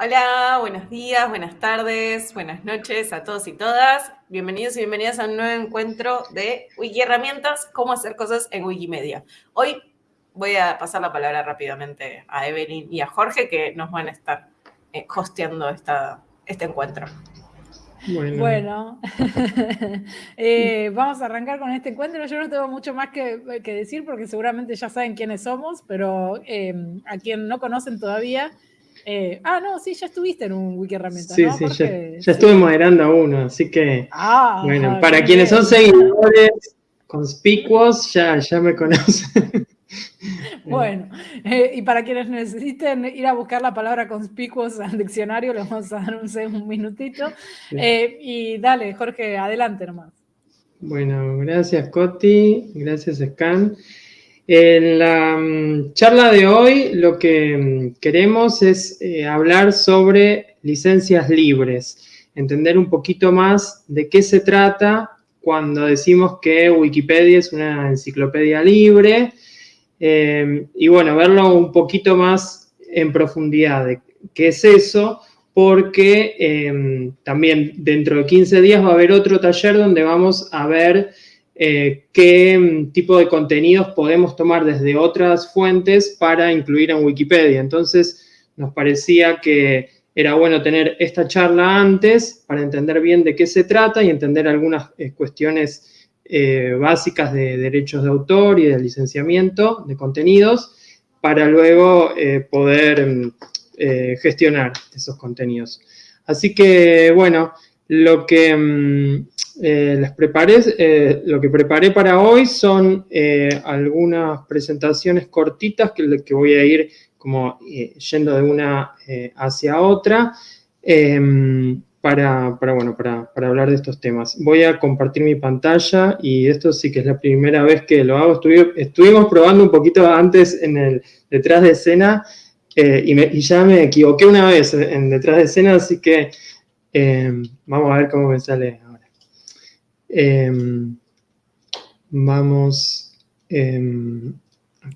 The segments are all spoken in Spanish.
Hola, buenos días, buenas tardes, buenas noches a todos y todas. Bienvenidos y bienvenidas a un nuevo encuentro de Wiki Herramientas, cómo hacer cosas en Wikimedia. Hoy voy a pasar la palabra rápidamente a Evelyn y a Jorge que nos van a estar eh, hosteando esta, este encuentro. Bueno, eh, vamos a arrancar con este encuentro. Yo no tengo mucho más que, decir porque seguramente ya saben quiénes somos, pero eh, a quien no conocen todavía, eh, ah, no, sí, ya estuviste en un wiki herramienta. Sí, ¿no? sí, ya, estuve moderando uno, así que. Ah, bueno, para quienes son seguidores conspicuos, ya, ya me conocen. Bueno, eh, y para quienes necesiten ir a buscar la palabra conspicuos al diccionario, les vamos a dar un, un minutito. Eh, y dale, Jorge, adelante nomás. Bueno, gracias Coti, gracias Scan. En la mm, charla de hoy lo que mm, queremos es eh, hablar sobre licencias libres, entender un poquito más de qué se trata cuando decimos que Wikipedia es una enciclopedia libre eh, y bueno, verlo un poquito más en profundidad de qué es eso, porque eh, también dentro de 15 días va a haber otro taller donde vamos a ver eh, qué mm, tipo de contenidos podemos tomar desde otras fuentes para incluir en Wikipedia. Entonces, nos parecía que era bueno tener esta charla antes para entender bien de qué se trata y entender algunas eh, cuestiones eh, básicas de derechos de autor y de licenciamiento de contenidos para luego poder mm, gestionar esos contenidos. Así que, bueno, lo que mm, eh, les preparé, eh, lo que preparé para hoy son eh, algunas presentaciones cortitas que, voy a ir como yendo de una hacia otra em, para, bueno, para, hablar de estos temas. Voy a compartir mi pantalla y esto sí que es la primera vez que lo hago. estuvimos probando un poquito antes en el detrás de escena y, ya me equivoqué una vez en detrás de escena, así que em, vamos a ver cómo me sale Em, vamos... Em,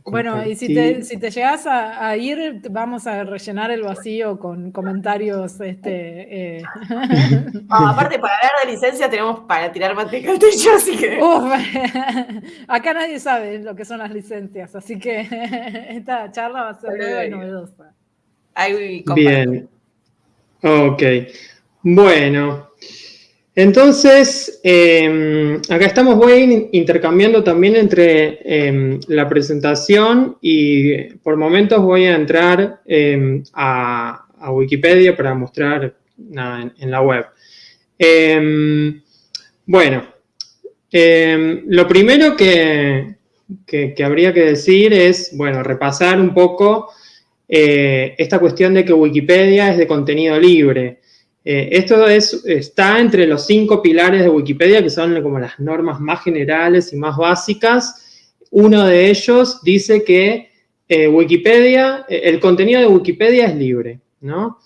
bueno, y si te, si te llegas a, ir, vamos a rellenar el vacío con comentarios. Este, eh. aparte, para hablar de licencia tenemos para tirar manteca al techo, así que. acá nadie sabe lo que son las licencias, así que esta charla va a ser nueva y novedosa. Bien. Ok. Bueno, entonces, em, acá estamos, voy intercambiando también entre em, la presentación y por momentos voy a entrar em, a, Wikipedia para mostrar en, la web. bueno, lo primero que, que, habría que decir es, bueno, repasar un poco eh, esta cuestión de que Wikipedia es de contenido libre. Eh, esto es, está entre los cinco pilares de Wikipedia, que son como las normas más generales y más básicas. Uno de ellos dice que eh, Wikipedia, eh, el contenido de Wikipedia es libre, ¿no?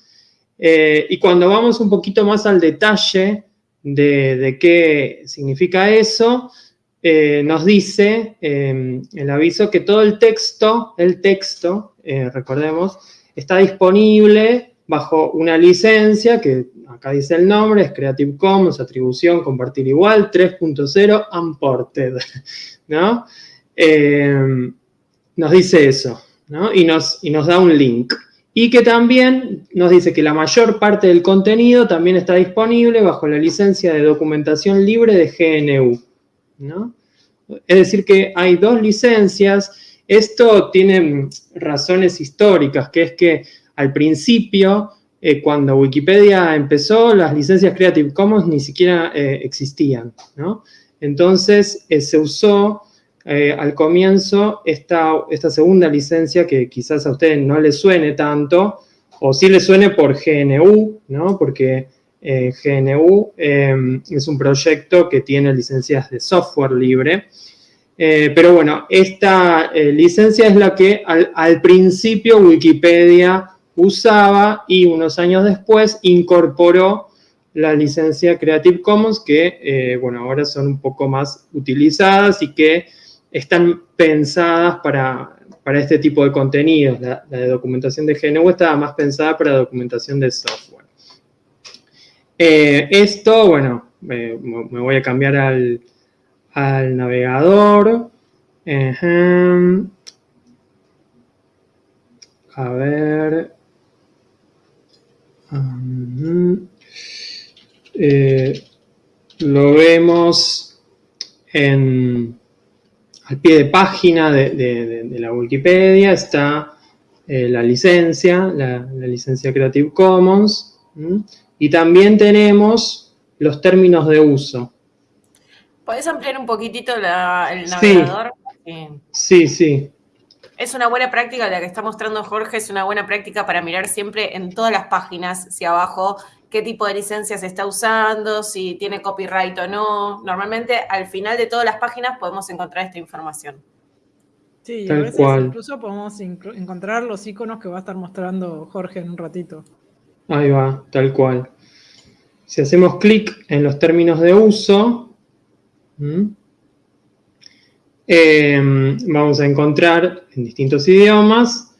y cuando vamos un poquito más al detalle de, qué significa eso, nos dice el aviso que todo el texto, el texto, recordemos, está disponible bajo una licencia que acá dice el nombre, es Creative Commons, atribución, compartir igual, 3.0, unported, ¿no? Eh, nos dice eso, ¿no? Y nos, y nos da un link. Y que también nos dice que la mayor parte del contenido también está disponible bajo la licencia de documentación libre de GNU, ¿no? Es decir que hay dos licencias, esto tiene razones históricas, que es que al principio, eh, cuando Wikipedia empezó, las licencias Creative Commons ni siquiera eh, existían, ¿no? Entonces eh, se usó al comienzo esta, segunda licencia que quizás a ustedes no les suene tanto, o sí les suene por GNU, ¿no? Porque GNU es un proyecto que tiene licencias de software libre, pero bueno, esta licencia es la que al, principio Wikipedia usaba y unos años después incorporó la licencia Creative Commons que, eh, bueno, ahora son un poco más utilizadas y que están pensadas para, este tipo de contenidos. La, de documentación de GNU estaba más pensada para documentación de software. Eh, esto, bueno, me voy a cambiar al, navegador. A ver. Eh, lo vemos en, al pie de página de, la Wikipedia, está eh, la licencia, la, licencia Creative Commons, y también tenemos los términos de uso. ¿Puedes ampliar un poquitito el navegador? Sí, sí. Es una buena práctica, la que está mostrando Jorge, es una buena práctica para mirar siempre en todas las páginas, si abajo, qué tipo de licencia se está usando, si tiene copyright o no. Normalmente al final de todas las páginas podemos encontrar esta información. Sí, a veces incluso podemos encontrar los iconos que va a estar mostrando Jorge en un ratito. Ahí va, tal cual. Si hacemos clic en los términos de uso, Em, vamos a encontrar en distintos idiomas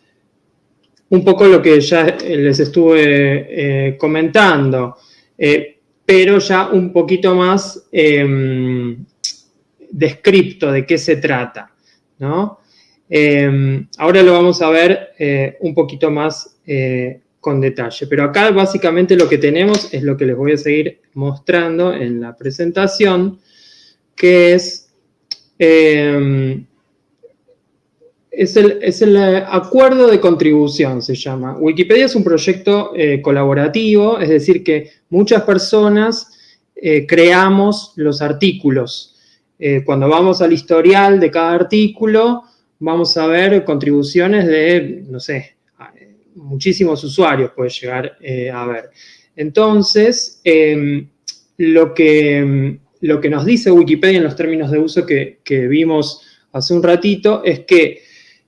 un poco lo que ya les estuve eh, comentando, eh, pero ya un poquito más em, descripto de qué se trata, em, ahora lo vamos a ver eh, un poquito más con detalle, pero acá básicamente lo que tenemos es lo que les voy a seguir mostrando en la presentación, que es Em, es, el, acuerdo de contribución, se llama. Wikipedia es un proyecto eh, colaborativo, es decir, que muchas personas eh, creamos los artículos. Eh, cuando vamos al historial de cada artículo, vamos a ver contribuciones de, no sé, muchísimos usuarios puede llegar a ver. Entonces, em, lo que em, lo que nos dice Wikipedia en los términos de uso que, vimos hace un ratito es que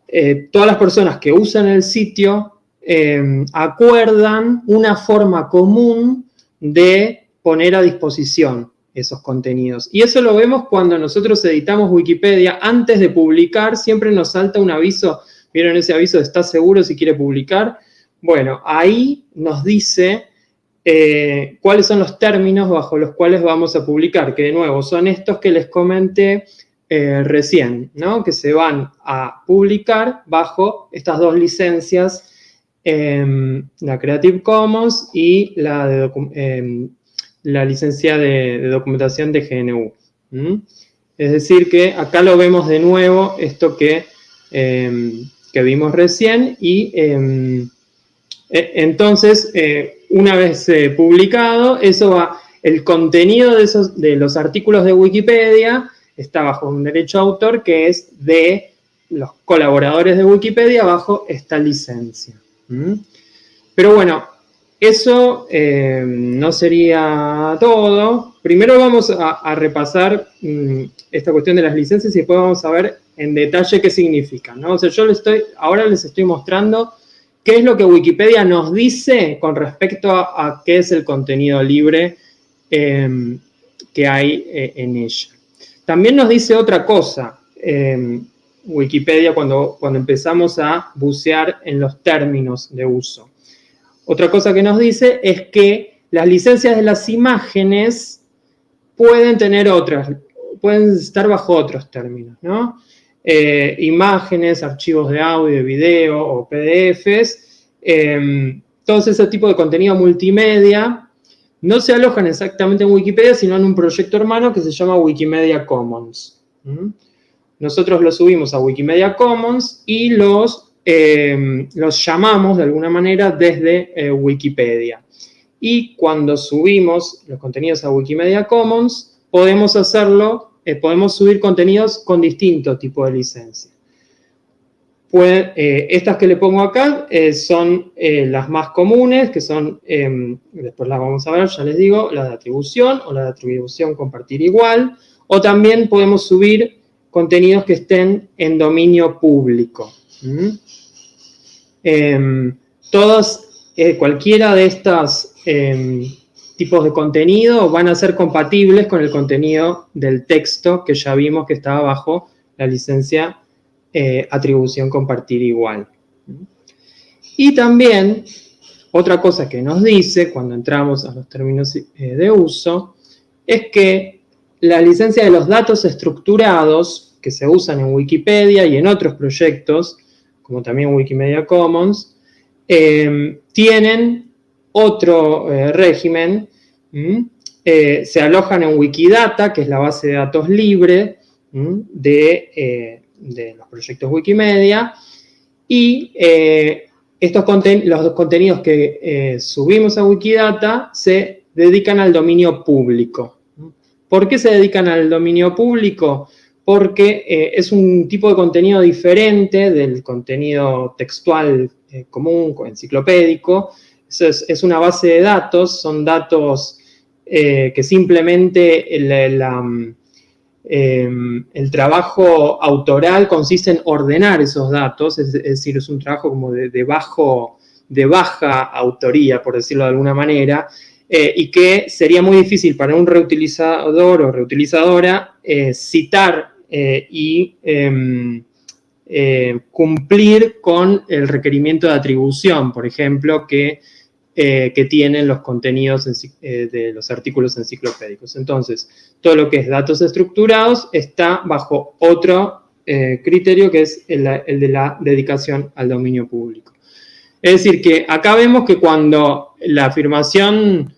eh, todas las personas que usan el sitio eh, acuerdan una forma común de poner a disposición esos contenidos. Y eso lo vemos cuando nosotros editamos Wikipedia. Antes de publicar siempre nos salta un aviso, ¿vieron ese aviso de ¿está seguro si quiere publicar? Bueno, ahí nos dice eh, cuáles son los términos bajo los cuales vamos a publicar, que de nuevo son estos que les comenté eh, recién, ¿no? que se van a publicar bajo estas dos licencias, em, la Creative Commons y la, em, licencia de, documentación de GNU. Es decir que acá lo vemos de nuevo, esto que, em, que vimos recién, y e, entonces una vez eh, publicado, eso va, el contenido de, esos, de los artículos de Wikipedia está bajo un derecho de autor que es de los colaboradores de Wikipedia bajo esta licencia. Pero bueno, eso eh, no sería todo. Primero vamos a, repasar mm, esta cuestión de las licencias y después vamos a ver en detalle qué significan. O sea, yo les estoy, ahora les estoy mostrando qué es lo que Wikipedia nos dice con respecto a, qué es el contenido libre em, que hay eh, en ella. También nos dice otra cosa, em, Wikipedia, cuando, cuando empezamos a bucear en los términos de uso. Otra cosa que nos dice es que las licencias de las imágenes pueden tener otras, pueden estar bajo otros términos, ¿no? Eh, imágenes, archivos de audio, video o PDFs, eh, todo ese tipo de contenido multimedia no se alojan exactamente en Wikipedia, sino en un proyecto hermano que se llama Wikimedia Commons. Nosotros los subimos a Wikimedia Commons y los, em, los llamamos de alguna manera desde eh, Wikipedia. Y cuando subimos los contenidos a Wikimedia Commons, podemos hacerlo eh, podemos subir contenidos con distinto tipo de licencia. Pues, estas que le pongo acá eh, son las más comunes, que son, em, después las vamos a ver, ya les digo, la de atribución o la de atribución compartir igual, o también podemos subir contenidos que estén en dominio público. ¿Mm? Cualquiera de estas em, tipos de contenido van a ser compatibles con el contenido del texto que ya vimos que estaba bajo la licencia atribución compartir igual. Y también, otra cosa que nos dice cuando entramos a los términos de uso, es que la licencia de los datos estructurados que se usan en Wikipedia y en otros proyectos, como también Wikimedia Commons, eh, tienen otro eh, régimen, eh, se alojan en Wikidata, que es la base de datos libre de, los proyectos Wikimedia, y estos los contenidos que subimos a Wikidata se dedican al dominio público. ¿Por qué se dedican al dominio público? Porque eh, es un tipo de contenido diferente del contenido textual eh, común, enciclopédico. Es, una base de datos, son datos eh, que simplemente el, em, el, trabajo autoral consiste en ordenar esos datos, es, decir, es un trabajo como de, bajo, de baja autoría, por decirlo de alguna manera, eh, y que sería muy difícil para un reutilizador o reutilizadora eh, citar y em, cumplir con el requerimiento de atribución, por ejemplo, que, que tienen los contenidos de los artículos enciclopédicos. Entonces, todo lo que es datos estructurados está bajo otro criterio que es el de la dedicación al dominio público. Es decir, que acá vemos que cuando la afirmación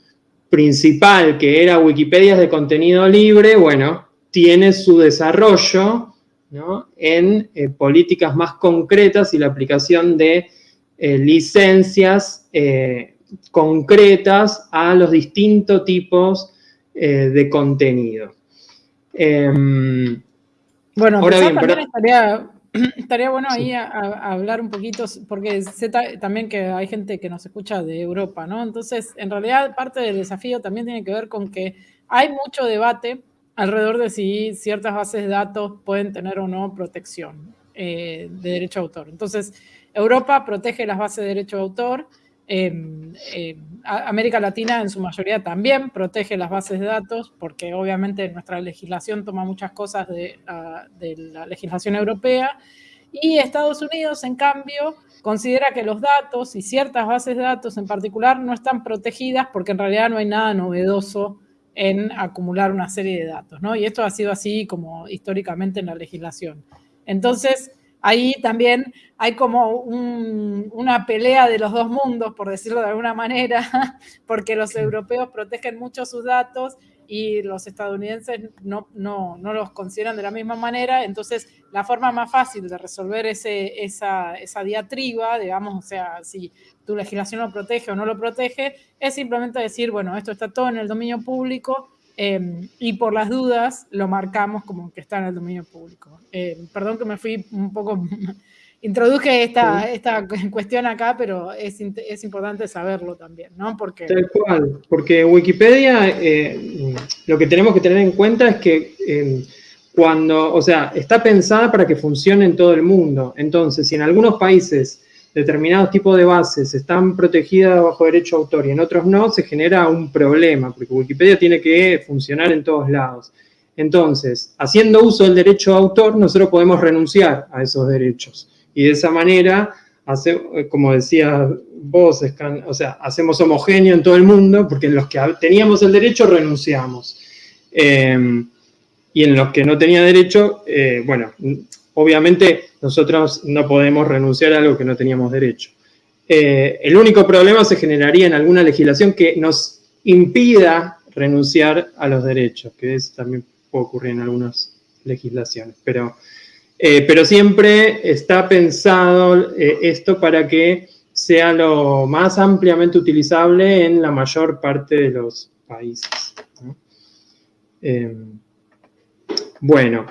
principal, que era Wikipedia de contenido libre, bueno, tiene su desarrollo en eh, políticas más concretas y la aplicación de eh, licencias eh, concretas a los distintos tipos de contenido. Em, bueno, ahora bien, estaría Estaría bueno ahí hablar un poquito, porque sé también que hay gente que nos escucha de Europa, ¿no? Entonces, en realidad, parte del desafío también tiene que ver con que hay mucho debate alrededor de si ciertas bases de datos pueden tener o no protección eh, de derecho a autor. Entonces, Europa protege las bases de derecho a autor, América Latina en su mayoría también protege las bases de datos porque obviamente nuestra legislación toma muchas cosas de, ah, de, la legislación europea y Estados Unidos en cambio considera que los datos y ciertas bases de datos en particular no están protegidas porque en realidad no hay nada novedoso en acumular una serie de datos, ¿no? Y esto ha sido así como históricamente en la legislación. Entonces, ahí también hay como una pelea de los dos mundos, por decirlo de alguna manera, porque los europeos protegen mucho sus datos y los estadounidenses no, no, no, los consideran de la misma manera. Entonces, la forma más fácil de resolver ese, esa, esa diatriba, digamos, o sea, si tu legislación lo protege o no lo protege, es simplemente decir, bueno, esto está todo en el dominio público, Em, y por las dudas lo marcamos como que está en el dominio público. Em, perdón que me fui un poco, introduje esta, esta cuestión acá, pero es, es, importante saberlo también, ¿no? Porque... Tal cual, porque Wikipedia, eh, lo que tenemos que tener en cuenta es que em, cuando, o sea, está pensada para que funcione en todo el mundo. Entonces, si en algunos países determinados tipos de bases están protegidas bajo derecho a autor y en otros no, se genera un problema, porque Wikipedia tiene que funcionar en todos lados. Entonces, haciendo uso del derecho a autor, nosotros podemos renunciar a esos derechos. Y de esa manera, como decía vos, o sea, hacemos homogéneo en todo el mundo, porque en los que teníamos el derecho renunciamos. Eh, y en los que no tenía derecho, eh, bueno, obviamente nosotros no podemos renunciar a algo que no teníamos derecho. Eh, el único problema se generaría en alguna legislación que nos impida renunciar a los derechos, que eso también puede ocurrir en algunas legislaciones, pero, eh, pero siempre está pensado eh, esto para que sea lo más ampliamente utilizable en la mayor parte de los países. bueno,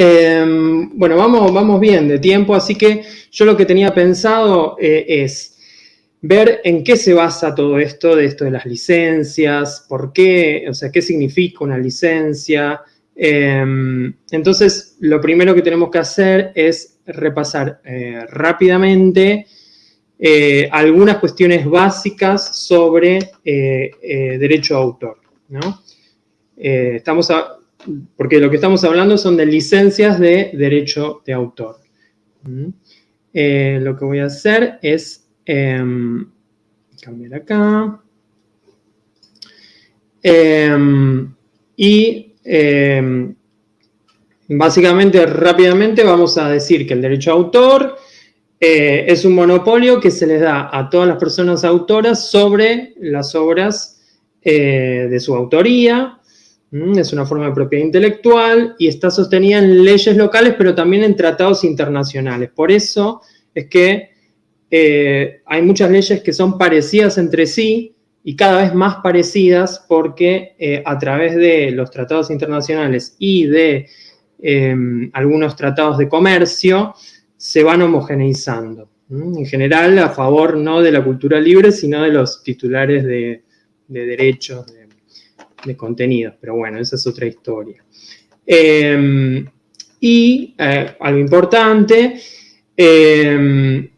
Em, bueno, vamos, vamos bien de tiempo, así que yo lo que tenía pensado eh, es ver en qué se basa todo esto, de esto de las licencias, por qué, o sea, qué significa una licencia. Em, entonces, lo primero que tenemos que hacer es repasar eh, rápidamente eh, algunas cuestiones básicas sobre derecho a autor. ¿no? estamos a, porque lo que estamos hablando son de licencias de derecho de autor. ¿Mm? Eh, lo que voy a hacer es em, cambiar acá. Em, y em, básicamente, rápidamente, vamos a decir que el derecho de autor eh, es un monopolio que se les da a todas las personas autoras sobre las obras eh, de su autoría. Mm, es una forma de propiedad intelectual y está sostenida en leyes locales, pero también en tratados internacionales. Por eso es que eh, hay muchas leyes que son parecidas entre sí y cada vez más parecidas porque a través de los tratados internacionales y de em, algunos tratados de comercio, se van homogeneizando. En general, a favor no de la cultura libre, sino de los titulares de, derechos, de, contenidos. Pero bueno, esa es otra historia. Em, y eh, algo importante, em,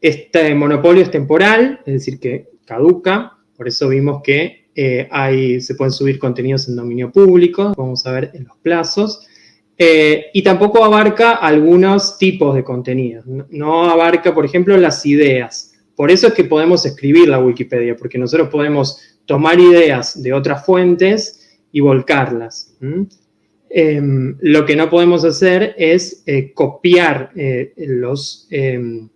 este monopolio es temporal, es decir, que caduca, por eso vimos que eh, hay, se pueden subir contenidos en dominio público, vamos a ver en los plazos, eh, y tampoco abarca algunos tipos de contenidos. No, abarca, por ejemplo, las ideas. Por eso es que podemos escribir la Wikipedia, porque nosotros podemos tomar ideas de otras fuentes y volcarlas. Em, lo que no podemos hacer es eh, copiar eh, los, em,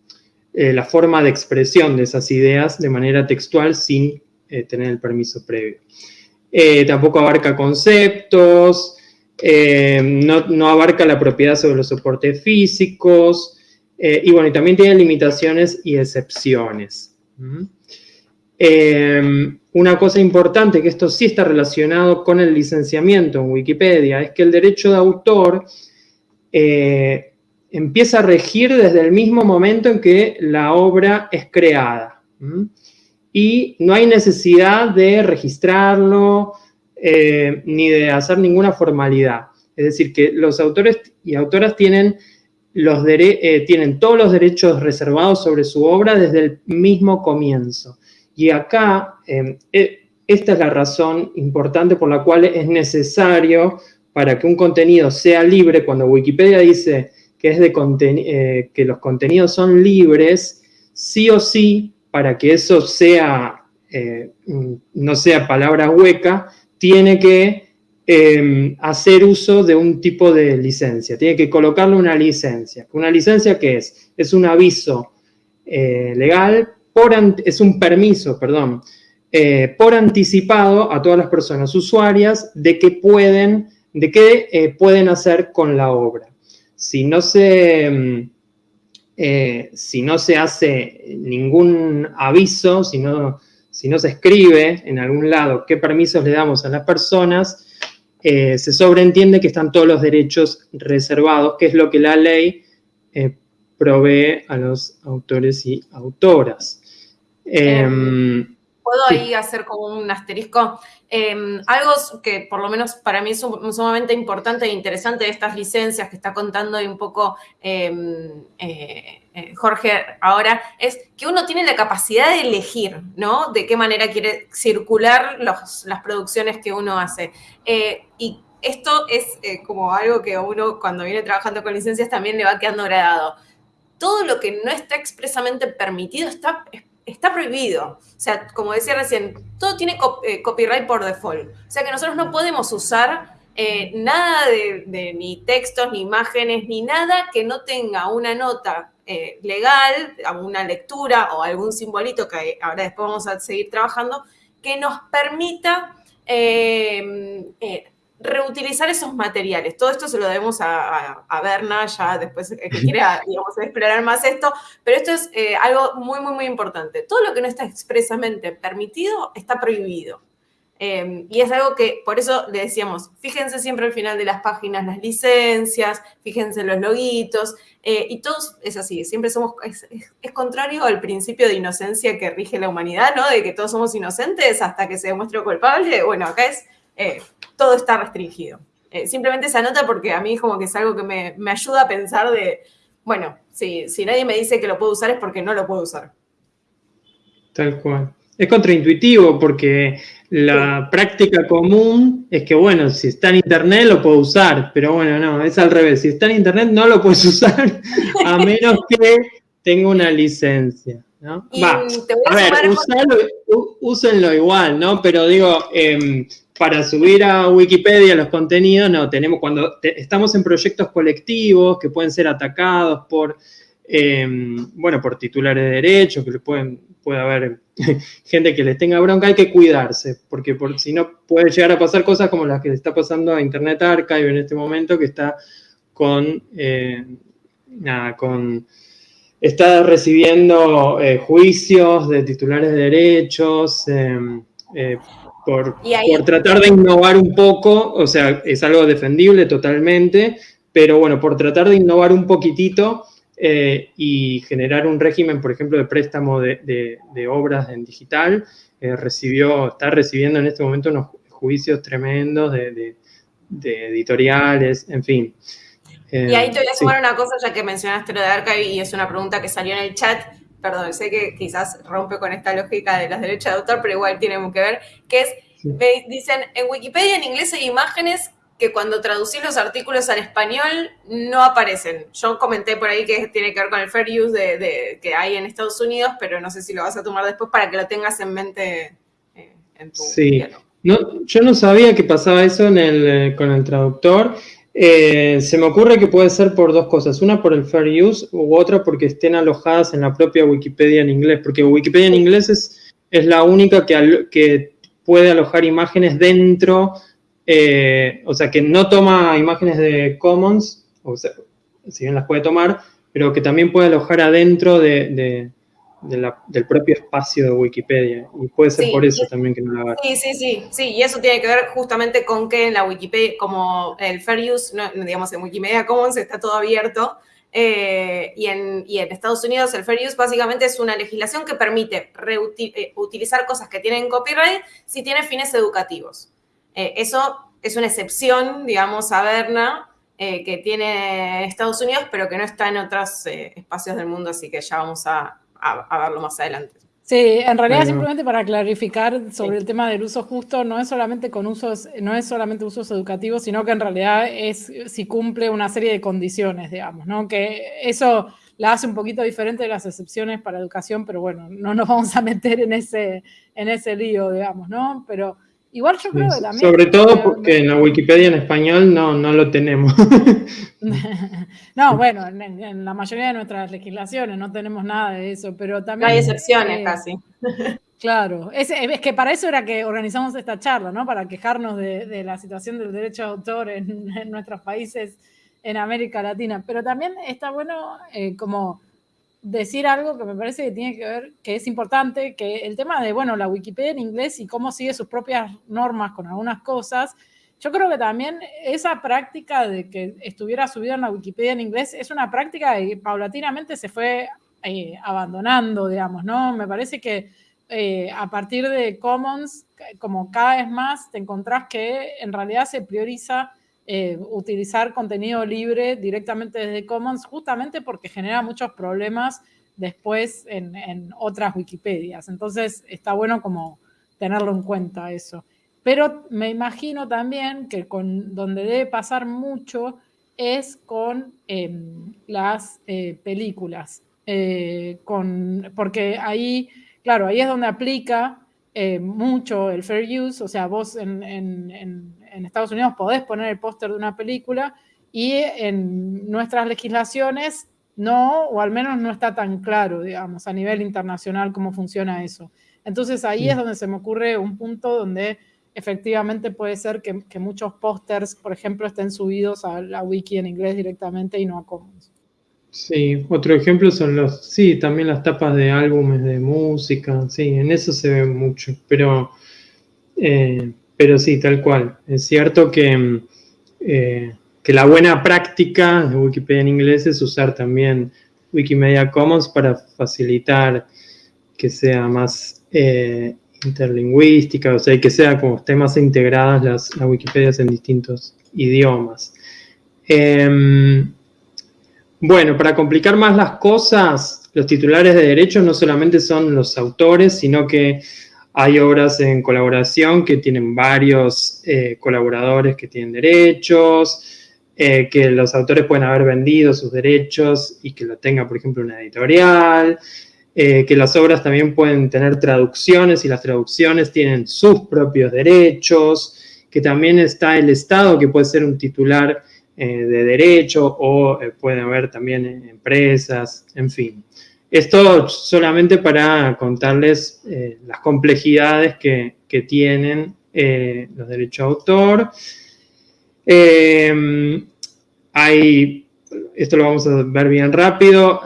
la forma de expresión de esas ideas de manera textual sin tener el permiso previo. tampoco abarca conceptos, eh, no, abarca la propiedad sobre los soportes físicos, eh, y bueno, también tiene limitaciones y excepciones. Eh, una cosa importante, que esto sí está relacionado con el licenciamiento en Wikipedia, es que el derecho de autor empieza a regir desde el mismo momento en que la obra es creada. Y no hay necesidad de registrarlo, eh, ni de hacer ninguna formalidad. Es decir, que los autores y autoras tienen, eh, tienen todos los derechos reservados sobre su obra desde el mismo comienzo. Y acá, em, eh, esta es la razón importante por la cual es necesario para que un contenido sea libre, cuando Wikipedia dice que, que los contenidos son libres, sí o sí, para que eso sea, no sea palabra hueca, tiene que em, hacer uso de un tipo de licencia, tiene que colocarle una licencia. ¿Una licencia qué es? Es un aviso eh, legal, es un permiso, perdón, eh, por anticipado a todas las personas usuarias de qué pueden, de qué eh, pueden hacer con la obra. Si no se... Em, si no se hace ningún aviso, si no, si no se escribe en algún lado qué permisos le damos a las personas, eh, se sobreentiende que están todos los derechos reservados, que es lo que la ley eh, provee a los autores y autoras. Em, ¿Puedo ahí hacer como un asterisco? Em, algo que por lo menos para mí es sumamente importante e interesante de estas licencias que está contando un poco em, eh, eh, Jorge ahora, es que uno tiene la capacidad de elegir, ¿no? De qué manera quiere circular las producciones que uno hace. Eh, y esto es como algo que uno cuando viene trabajando con licencias también le va quedando gradado. Todo lo que no está expresamente permitido está está prohibido. O sea, como decía recién, todo tiene eh, copyright por default. O sea que nosotros no podemos usar eh, nada de, ni textos, ni imágenes, ni nada que no tenga una nota eh, legal, alguna lectura o algún simbolito que ahora después vamos a seguir trabajando, que nos permita reutilizar esos materiales. Todo esto se lo debemos a, a, Berna, ya después que quiera digamos, explorar más esto, pero esto es eh, algo muy, muy, muy importante. Todo lo que no está expresamente permitido está prohibido. Em, y es algo que, por eso le decíamos, fíjense siempre al final de las páginas las licencias, fíjense los loguitos, eh, y todos es así, siempre somos, es, es, contrario al principio de inocencia que rige la humanidad, ¿no? De que todos somos inocentes hasta que se demuestre culpable. Bueno, acá es eh, todo está restringido. Eh, simplemente se anota porque a mí como que es algo que me, ayuda a pensar de, bueno, si, si nadie me dice que lo puedo usar es porque no lo puedo usar. Tal cual. Es contraintuitivo porque la práctica común es que, bueno, si está en internet lo puedo usar, pero bueno, no, es al revés. Si está en internet no lo puedes usar a menos que tenga una licencia. ¿no? Va, a, ver, úsenlo igual, ¿no? Pero digo, em, para subir a Wikipedia los contenidos, no, tenemos, cuando estamos en proyectos colectivos que pueden ser atacados por, em, bueno, por titulares de derechos, que pueden, puede haber gente que les tenga bronca, hay que cuidarse, porque por, si no puede llegar a pasar cosas como las que está pasando a Internet Archive en este momento, que está con, eh, nada, con, está recibiendo eh, juicios de titulares de derechos, em, eh, por, por, tratar de innovar un poco, o sea, es algo defendible totalmente, pero bueno, por tratar de innovar un poquitito, eh, y generar un régimen, por ejemplo, de préstamo de, obras en digital. Eh, recibió, está recibiendo en este momento unos juicios tremendos de, editoriales, en fin. y ahí te voy a sumar una cosa, ya que mencionaste lo de Archive y es una pregunta que salió en el chat. Perdón, sé que quizás rompe con esta lógica de los derechos de autor, pero igual tiene que ver, que es, dicen, en Wikipedia en inglés hay imágenes que cuando traducí los artículos al español no aparecen. Yo comenté por ahí que tiene que ver con el fair use de, que hay en Estados Unidos, pero no sé si lo vas a tomar después para que lo tengas en mente eh, en tu Sí, no, yo no sabía que pasaba eso eh, con el traductor. Eh, se me ocurre que puede ser por dos cosas. Una por el fair use u otra porque estén alojadas en la propia Wikipedia en inglés. Porque Wikipedia en inglés es, es la única que, que puede alojar imágenes dentro eh, o sea, que no toma imágenes de Commons, o sea, si bien las puede tomar, pero que también puede alojar adentro de, del propio espacio de Wikipedia. Y puede ser por eso también que no la haga. Sí, sí, sí, sí. Y eso tiene que ver justamente con que en la Wikipedia, como el Fair Use, digamos, en Wikimedia Commons está todo abierto. Eh, y, en, y, en, Estados Unidos el Fair Use básicamente es una legislación que permite eh, cosas que tienen copyright si tiene fines educativos. Eh, eso es una excepción, digamos, a Berna, eh, que tiene Estados Unidos, pero que no está en otros espacios del mundo, así que ya vamos a, verlo más adelante. Sí, en realidad simplemente para clarificar sobre el tema del uso justo, no es solamente con usos, no es solamente usos educativos, sino que en realidad es si cumple una serie de condiciones, digamos, ¿no? Que eso la hace un poquito diferente de las excepciones para educación, pero bueno, no nos vamos a meter en ese, en ese lío, digamos, ¿no? Pero Igual yo creo que también. Sobre todo porque en la Wikipedia en español no, no lo tenemos. no, bueno, en, la mayoría de nuestras legislaciones no tenemos nada de eso, pero también. hay excepciones casi. Claro, es, es, que para eso era que organizamos esta charla, ¿no? Para quejarnos de, la situación del derecho de autor en, nuestros países en América Latina. Pero también está bueno eh, como decir algo que me parece que tiene que ver, que es importante, que el tema de, bueno, la Wikipedia en inglés y cómo sigue sus propias normas con algunas cosas, yo creo que también esa práctica de que estuviera subido en la Wikipedia en inglés es una práctica que paulatinamente se fue eh, abandonando, digamos, ¿no? Me parece que eh, a partir de Commons, como cada vez más te encontrás que en realidad se prioriza eh, utilizar contenido libre directamente desde Commons, justamente porque genera muchos problemas después en, otras Wikipedias. Entonces está bueno como tenerlo en cuenta eso. Pero me imagino también que con donde debe pasar mucho es con em, las eh, películas. Eh, con, porque ahí, claro, ahí es donde aplica mucho el fair use, o sea, vos en en Estados Unidos podés poner el póster de una película y en nuestras legislaciones no, o al menos no está tan claro, digamos, a nivel internacional cómo funciona eso. Entonces ahí es donde se me ocurre un punto donde efectivamente puede ser que, muchos pósters, por ejemplo, estén subidos a la wiki en inglés directamente y no a Commons. Sí, otro ejemplo son los, sí, también las tapas de álbumes de música, sí, en eso se ve mucho, pero eh, pero sí, tal cual. Es cierto que, eh, que la buena práctica de Wikipedia en inglés es usar también Wikimedia Commons para facilitar que sea más eh, interlingüística, o sea, que sea como estén más integradas las, las Wikipedias en distintos idiomas. Em, bueno, para complicar más las cosas, los titulares de derechos no solamente son los autores, sino que hay obras en colaboración que tienen varios eh, colaboradores que tienen derechos, eh, que los autores pueden haber vendido sus derechos y que lo tenga, por ejemplo, una editorial, eh, que las obras también pueden tener traducciones y las traducciones tienen sus propios derechos, que también está el Estado que puede ser un titular de derecho o puede haber también empresas, en fin. Esto solamente para contarles eh, las complejidades que, tienen eh, los derechos de autor. Eh, hay, esto lo vamos a ver bien rápido,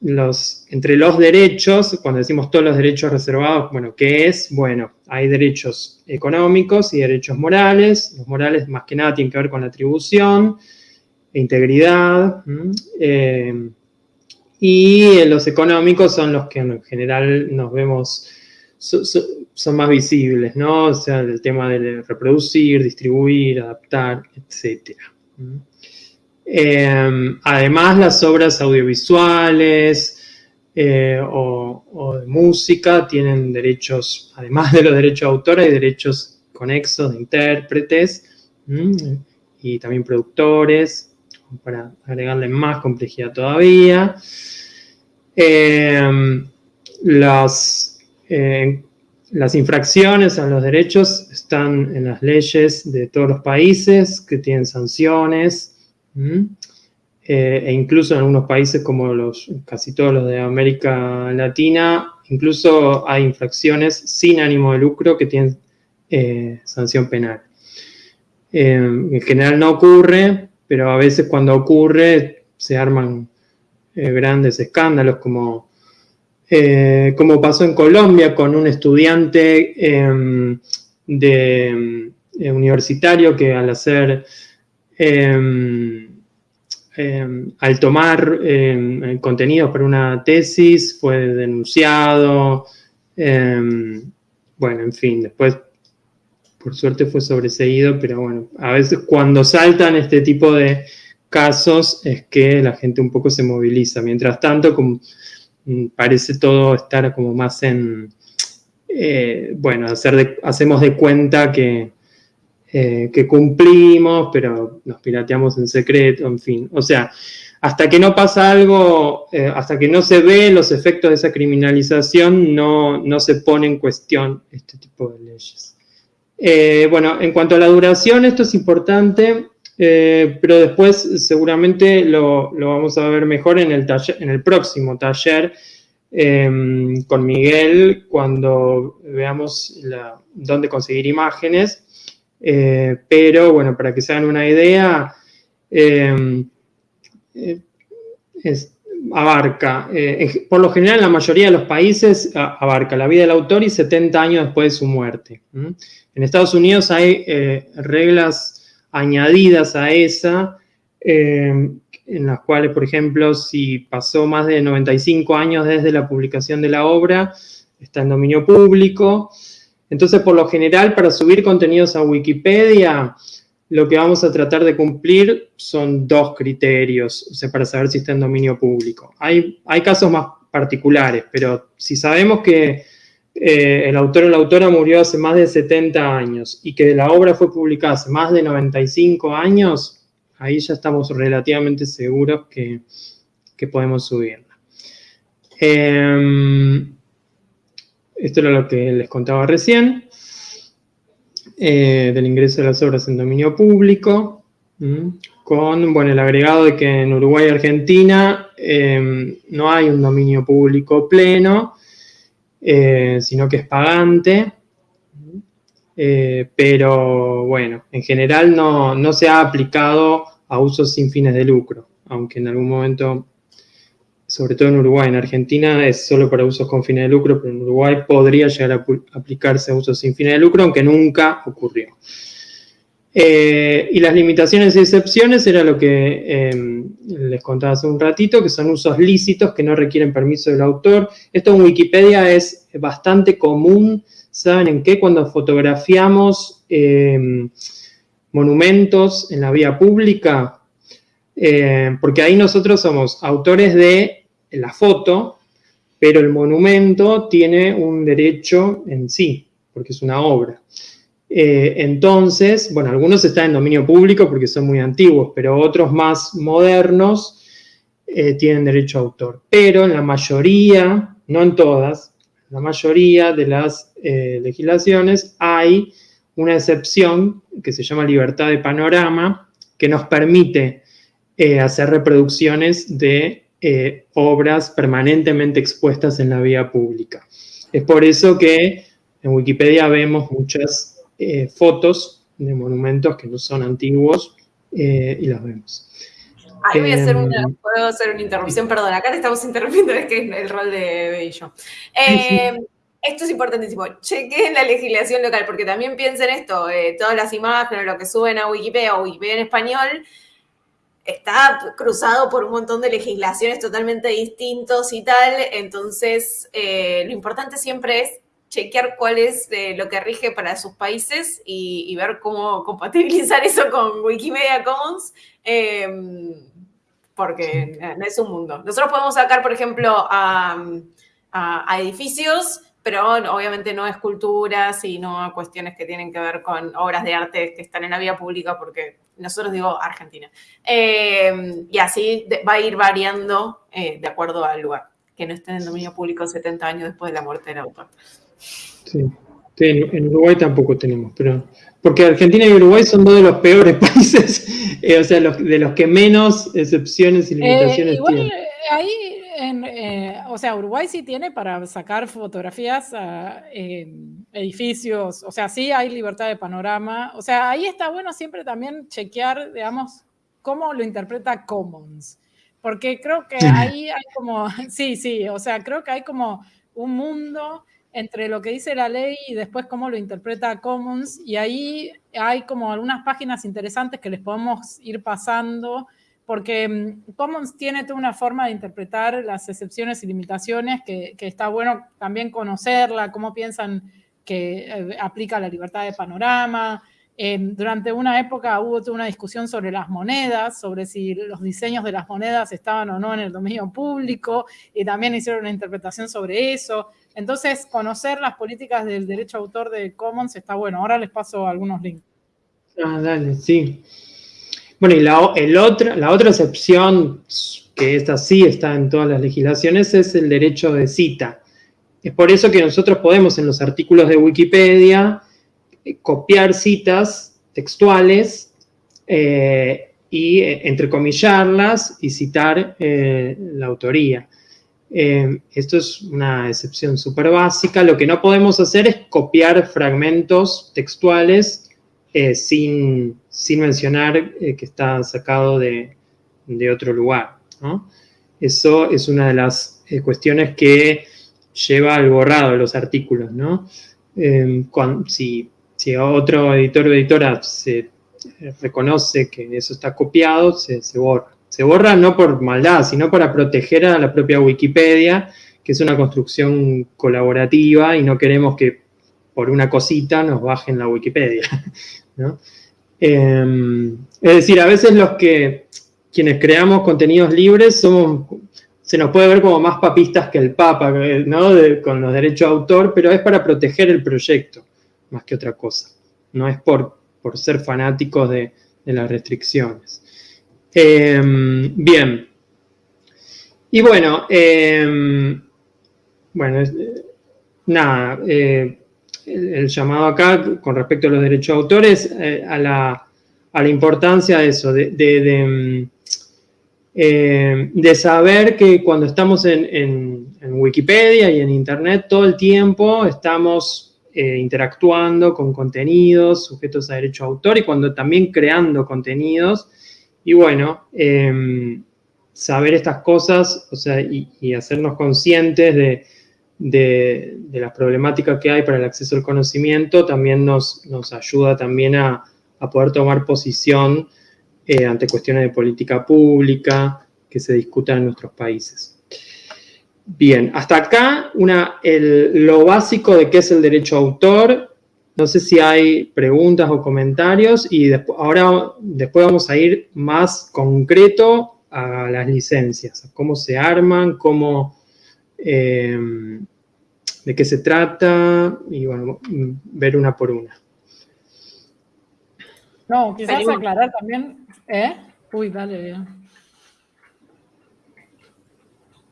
los, entre los derechos, cuando decimos todos los derechos reservados, bueno, ¿qué es? Bueno, hay derechos económicos y derechos morales. Los morales más que nada tienen que ver con la atribución, integridad, y los económicos son los que en general nos vemos, son más visibles, ¿no? O sea, el tema de reproducir, distribuir, adaptar, etc. Em, además, las obras audiovisuales eh, o, de música tienen derechos, además de los derechos de autor, hay derechos conexos de intérpretes y también productores, para agregarle más complejidad todavía. Eh, las, eh, las infracciones a los derechos están en las leyes de todos los países que tienen sanciones, eh, e incluso en algunos países como los, casi todos los de América Latina, incluso hay infracciones sin ánimo de lucro que tienen sanción penal. en general no ocurre, pero a veces cuando ocurre se arman eh, grandes escándalos como, eh, como pasó en Colombia con un estudiante em, de, eh, universitario que al hacer, em, em, al tomar contenidos para una tesis fue denunciado, bueno, en fin, después por suerte fue sobreseído, pero bueno, a veces cuando saltan este tipo de casos es que la gente un poco se moviliza. Mientras tanto, como, mm, parece todo estar como más en, eh, bueno, hacemos de cuenta que, eh, que cumplimos, pero nos pirateamos en secreto, en fin. O sea, hasta que no pasa algo, eh, hasta que no se ve los efectos de esa criminalización, no se pone en cuestión este tipo de leyes. Eh, bueno, en cuanto a la duración, esto es importante, eh, pero después seguramente lo, vamos a ver mejor en el, en el próximo taller em, con Miguel cuando veamos dónde conseguir imágenes. Eh, pero bueno, para que se hagan una idea, em, abarca, por lo general en la mayoría de los países abarca la vida del autor y 70 años después de su muerte. En Estados Unidos hay eh, reglas añadidas a esa, eh, en las cuales, por ejemplo, si pasó más de 95 años desde la publicación de la obra, está en dominio público. Entonces, por lo general, para subir contenidos a Wikipedia, lo que vamos a tratar de cumplir son dos criterios, o sea, para saber si está en dominio público. Hay casos más particulares, pero si sabemos que eh, el autor o la autora murió hace más de 70 años y que la obra fue publicada hace más de 95 años, ahí ya estamos relativamente seguros que, podemos subirla. Em, esto era lo que les contaba recién, eh, del ingreso de las obras en dominio público, con bueno, el agregado de que en Uruguay y Argentina em, no hay un dominio público pleno, eh, sino que es pagante. Eh, pero bueno, en general no, se ha aplicado a usos sin fines de lucro, aunque en algún momento, sobre todo en Uruguay, en Argentina es solo para usos con fines de lucro, pero en Uruguay podría llegar a aplicarse a usos sin fines de lucro, aunque nunca ocurrió. Eh, y las limitaciones y excepciones era lo que em, les contaba hace un ratito, que son usos lícitos que no requieren permiso del autor. Esto en Wikipedia es bastante común, ¿saben en qué? Cuando fotografiamos em, monumentos en la vía pública, em, porque ahí nosotros somos autores de la foto, pero el monumento tiene un derecho en sí, porque es una obra. Eh, entonces, bueno, algunos están en dominio público porque son muy antiguos, pero otros más modernos eh, tienen derecho a autor. Pero en la mayoría, no en todas, la mayoría de las eh, legislaciones hay una excepción que se llama libertad de panorama, que nos permite hacer reproducciones de obras permanentemente expuestas en la vía pública. Es por eso que en Wikipedia vemos muchas eh, fotos de monumentos que no son antiguos eh, y las vemos. Ahí voy a hacer una, em, puedo hacer una interrupción, perdón, acá te estamos interrumpiendo, es que es el rol de Bello. Em, esto es importantísimo, chequen la legislación local, porque también piensen esto, eh, todas las imágenes, lo que suben a Wikipedia o Wikipedia en español, está cruzado por un montón de legislaciones totalmente distintos y tal, entonces lo importante siempre es chequear cuál es eh, lo que rige para sus países y, ver cómo compatibilizar eso con Wikimedia Commons, em, porque no es un mundo. Nosotros podemos sacar, por ejemplo, a, edificios, pero obviamente no esculturas y no a cuestiones que tienen que ver con obras de arte que están en la vía pública, porque nosotros digo Argentina. Em, y así va a ir variando eh, de acuerdo al lugar, que no estén en dominio público 70 años después de la muerte del autor. Sí. en, Uruguay tampoco tenemos, pero porque Argentina y Uruguay son dos de los peores países, eh, o sea, de los que menos excepciones y eh, limitaciones igual, tienen. Ahí, en, eh, o sea, Uruguay sí tiene para sacar fotografías a edificios, o sea, sí hay libertad de panorama, o sea, ahí está bueno siempre también chequear, digamos, cómo lo interpreta Commons, porque creo que ahí hay como, sí, sí, o sea, creo que hay como un mundo entre lo que dice la ley y después cómo lo interpreta Commons. Y ahí hay como algunas páginas interesantes que les podemos ir pasando, porque mm, Commons tiene toda una forma de interpretar las excepciones y limitaciones que, está bueno también conocerla, cómo piensan que eh, aplica la libertad de panorama. Durante una época hubo toda una discusión sobre las monedas, sobre si los diseños de las monedas estaban o no en el dominio público, y también hicieron una interpretación sobre eso. Entonces, conocer las políticas del derecho autor de Commons está bueno. Ahora les paso algunos links. Ah, dale, sí. Bueno, y la, el otra, la otra excepción, que esta sí está en todas las legislaciones, es el derecho de cita. Es por eso que nosotros podemos en los artículos de Wikipedia copiar citas textuales eh, y eh, entrecomillarlas y citar la autoría. Eh, esto es una excepción súper básica. Lo que no podemos hacer es copiar fragmentos textuales eh, sin, mencionar eh, que está sacado de, otro lugar. Eso es una de las cuestiones que lleva al borrado de los artículos. si, otro editor o editora se reconoce que eso está copiado, se borra. Se borra no por maldad, sino para proteger a la propia Wikipedia, que es una construcción colaborativa y no queremos que por una cosita nos bajen la Wikipedia. Em, es decir, a veces los que, quienes creamos contenidos libres, somos, se nos puede ver como más papistas que el Papa, ¿no? con los derechos de autor, pero es para proteger el proyecto, más que otra cosa. No es por, por ser fanáticos de las restricciones. Em, bien. Y bueno, em, bueno, nada, eh, el, llamado acá con respecto a los derechos de autores, eh, a, la, importancia de eso, de, em, de, saber que cuando estamos en, Wikipedia y en Internet todo el tiempo estamos eh, interactuando con contenidos sujetos a derecho de autor y cuando también creando contenidos, y bueno, em, saber estas cosas o sea, y, hacernos conscientes de, de, las problemáticas que hay para el acceso al conocimiento también nos, nos ayuda también a, poder tomar posición eh, ante cuestiones de política pública que se discutan en nuestros países. Bien, hasta acá una, lo básico de qué es el derecho a autor no sé si hay preguntas o comentarios y ahora después vamos a ir más concreto a las licencias, cómo se arman, cómo, de qué se trata y bueno, ver una por una. No, quizás aclarar también, ¿eh? Uy, dale.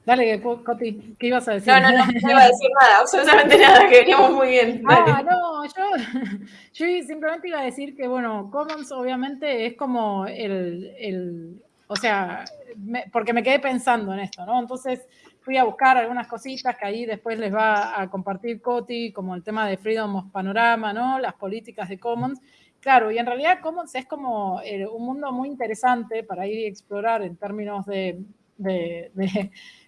Dale, Coti, ¿qué ibas a decir? No, no, no, no iba a decir nada, absolutamente nada, que veníamos muy bien. Ah, no, yo, yo simplemente iba a decir que, bueno, Commons obviamente es como el, el o sea, porque me quedé pensando en esto, ¿no? Entonces fui a buscar algunas cositas que ahí después les va a compartir Coti, como el tema de Freedom of Panorama, ¿no? Las políticas de Commons. Claro, y en realidad Commons es como eh, un mundo muy interesante para ir y explorar en términos de, de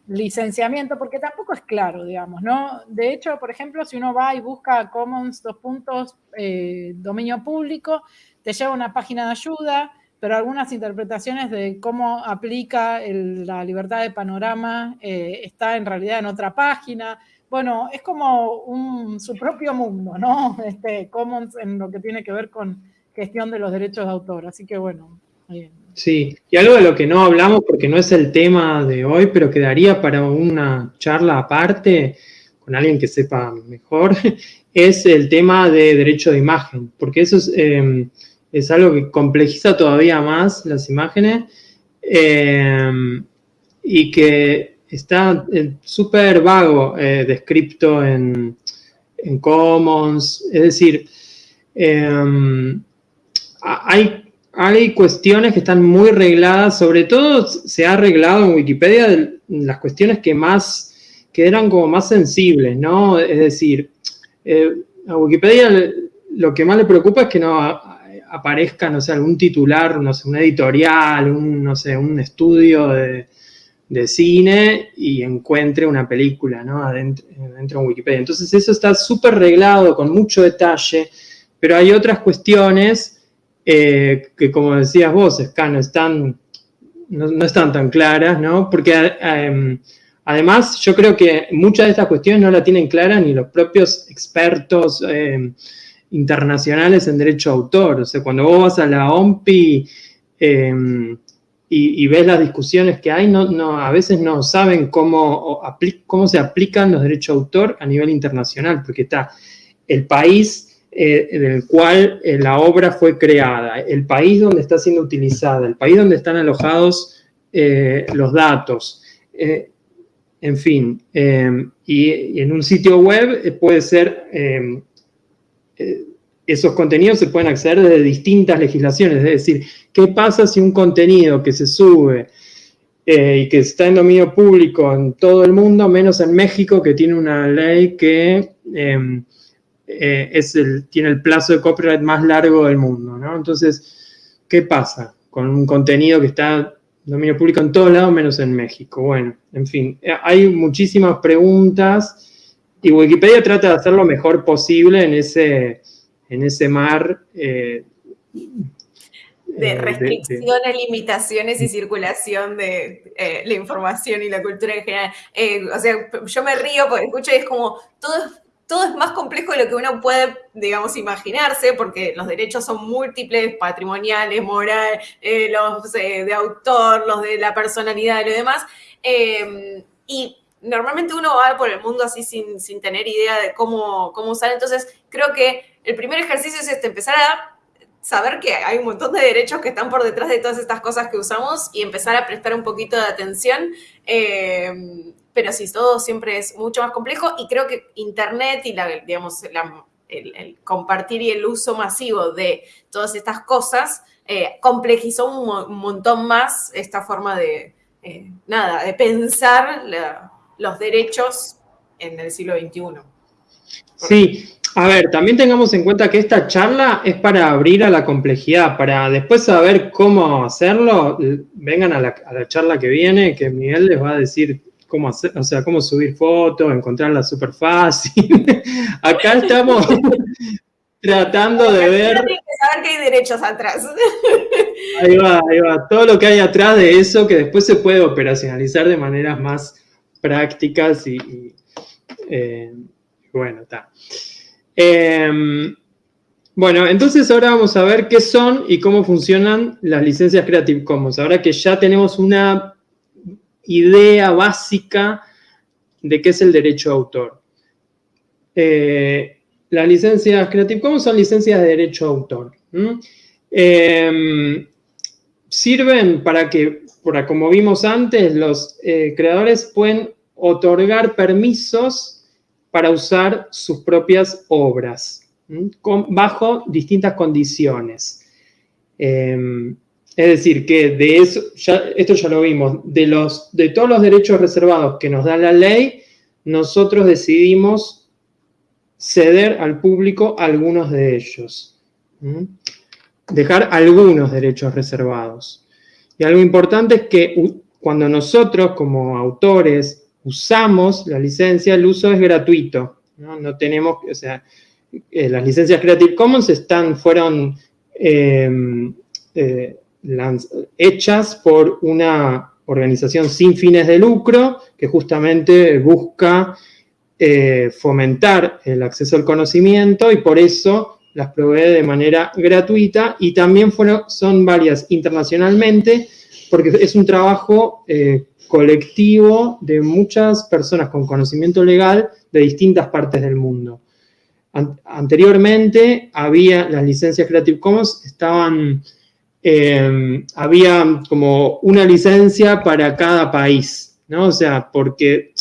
licenciamiento, porque tampoco es claro, digamos, ¿no? De hecho, por ejemplo, si uno va y busca Commons, dos puntos, eh, dominio público, te lleva una página de ayuda, pero algunas interpretaciones de cómo aplica la libertad de panorama eh, está en realidad en otra página. Bueno, es como su propio mundo, ¿no? Este, Commons en lo que tiene que ver con gestión de los derechos de autor. Así que bueno, Sí, y algo de lo que no hablamos, porque no es el tema de hoy, pero quedaría para una charla aparte con alguien que sepa mejor, es el tema de derecho de imagen, porque eso es, em, algo que complejiza todavía más las imágenes em, y que está eh, súper vago eh, descrito en, en, Commons, es decir, em, hay hay cuestiones que están muy regladas, sobre todo se ha arreglado en Wikipedia las cuestiones que más, que eran como más sensibles, ¿no? Es decir, eh, a Wikipedia lo que más le preocupa es que no aparezca, no sé, algún titular, no sé, un editorial, un, no sé, un estudio de, cine y encuentre una película, ¿no? Adentro, dentro de Wikipedia. Entonces eso está súper reglado, con mucho detalle, pero hay otras cuestiones eh, que como decías vos, no están, no, están tan claras, ¿no? Porque em, además yo creo que muchas de estas cuestiones no la tienen clara ni los propios expertos em, internacionales en derecho a autor. O sea, cuando vos vas a la OMPI em, y, ves las discusiones que hay, no, a veces no saben cómo, cómo se aplican los derechos de autor a nivel internacional, porque está el país eh, en el cual eh, la obra fue creada, el país donde está siendo utilizada, el país donde están alojados eh, los datos, en fin, y, en un sitio web puede ser, esos contenidos se pueden acceder desde distintas legislaciones, es decir, ¿qué pasa si un contenido que se sube y que está en dominio público en todo el mundo, menos en México, que tiene una ley que eh, es el, tiene el plazo de copyright más largo del mundo, ¿no? Entonces, ¿qué pasa con un contenido que está en dominio público en todos lados menos en México? Bueno, en fin, eh, hay muchísimas preguntas y Wikipedia trata de hacer lo mejor posible en ese, en ese mar eh, de restricciones, limitaciones y circulación de la información y la cultura en general. o sea, yo me río porque escucho y es como, todo todo es más complejo de lo que uno puede, digamos, imaginarse, porque los derechos son múltiples, patrimoniales, moral, eh, los de autor, los de la personalidad y lo demás. Em, y normalmente uno va por el mundo así sin, tener idea de cómo, cómo usar. Entonces, creo que el primer ejercicio es este, empezar a saber que hay un montón de derechos que están por detrás de todas estas cosas que usamos y empezar a prestar un poquito de atención. Em, pero sí, todo siempre es mucho más complejo y creo que Internet y la, digamos, el, compartir y el uso masivo de todas estas cosas eh, complejizó un, montón más esta forma de, eh, nada, de pensar los derechos en el siglo XXI. Sí, a ver, también tengamos en cuenta que esta charla es para abrir a la complejidad, para después saber cómo hacerlo, vengan a la, a la charla que viene, que Miguel les va a decir cómo hacer, o sea, cómo subir fotos, encontrarla súper fácil. Acá estamos tratando de ver. que saber que hay derechos atrás. Ahí va, ahí va. Todo lo que hay atrás de eso que después se puede operacionalizar de maneras más prácticas y, eh, bueno, está. Em, bueno, entonces ahora vamos a ver qué son y cómo funcionan las licencias Creative Commons. Ahora que ya tenemos una idea básica de qué es el derecho de autor. Eh, las licencias Creative Commons son licencias de derecho de autor. Em, sirven para que, como vimos antes, los eh, creadores pueden otorgar permisos para usar sus propias obras, bajo distintas condiciones. Em, es decir, que de eso, esto ya lo vimos, de, los, de todos los derechos reservados que nos da la ley, nosotros decidimos ceder al público algunos de ellos. Dejar algunos derechos reservados. Y algo importante es que cuando nosotros como autores usamos la licencia, el uso es gratuito. No, tenemos, o sea, eh, las licencias Creative Commons están, fueron em, eh, hechas por una organización sin fines de lucro que justamente busca eh, fomentar el acceso al conocimiento y por eso las provee de manera gratuita y también fueron, son varias internacionalmente porque es un trabajo eh, colectivo de muchas personas con conocimiento legal de distintas partes del mundo. anteriormente había las licencias Creative Commons, estaban eh, había como una licencia para cada país, ¿no? O sea, porque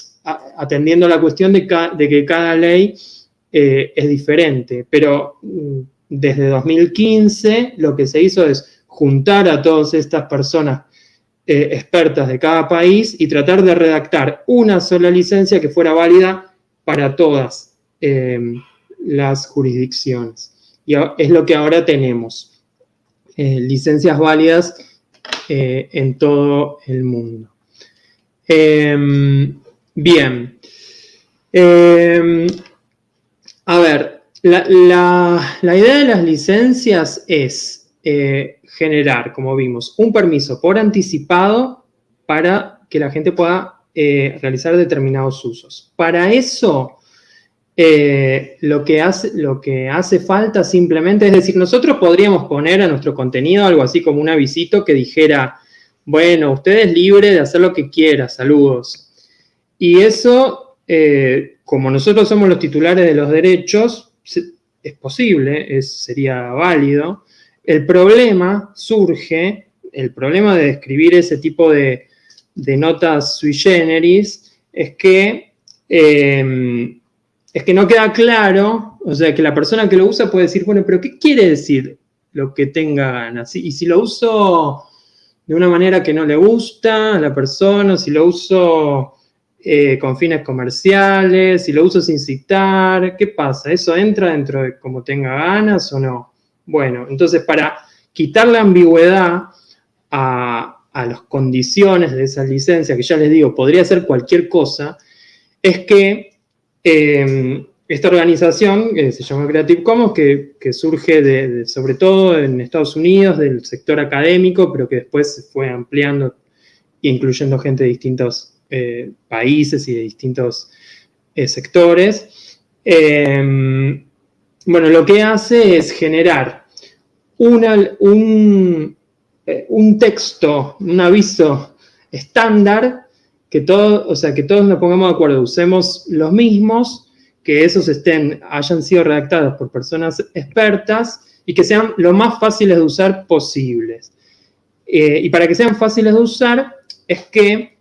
atendiendo la cuestión de, que cada ley eh, es diferente, pero mm, desde 2015 lo que se hizo es juntar a todas estas personas eh, expertas de cada país y tratar de redactar una sola licencia que fuera válida para todas las jurisdicciones. Y es lo que ahora tenemos. Eh, licencias válidas eh, en todo el mundo. Em, bien. Em, a ver, la, idea de las licencias es eh, generar, como vimos, un permiso por anticipado para que la gente pueda realizar determinados usos. Para eso eh, lo, que hace, lo que hace falta simplemente, es decir, nosotros podríamos poner a nuestro contenido algo así como un avisito que dijera, bueno, usted es libre de hacer lo que quiera, saludos. Y eso, eh, como nosotros somos los titulares de los derechos, es posible, es, sería válido. El problema surge, el problema de escribir ese tipo de, notas sui generis, es que eh, es que no queda claro, o sea, que la persona que lo usa puede decir, bueno, pero ¿qué quiere decir lo que tenga ganas? Y si lo uso de una manera que no le gusta a la persona, si lo uso eh, con fines comerciales, si lo uso sin citar, ¿qué pasa? ¿Eso entra dentro de como tenga ganas o no? Bueno, entonces para quitar la ambigüedad a, las condiciones de esa licencia, que ya les digo, podría ser cualquier cosa, es que Em, esta organización, que se llama Creative Commons, que, surge sobre todo en Estados Unidos, del sector académico, pero que después se fue ampliando, incluyendo gente de distintos eh, países y de distintos eh, sectores. Em, bueno, lo que hace es generar eh, un texto, un aviso estándar que, todo, o sea, que todos nos pongamos de acuerdo, usemos los mismos, que esos estén, hayan sido redactados por personas expertas y que sean lo más fáciles de usar posibles. Eh, y para que sean fáciles de usar es que,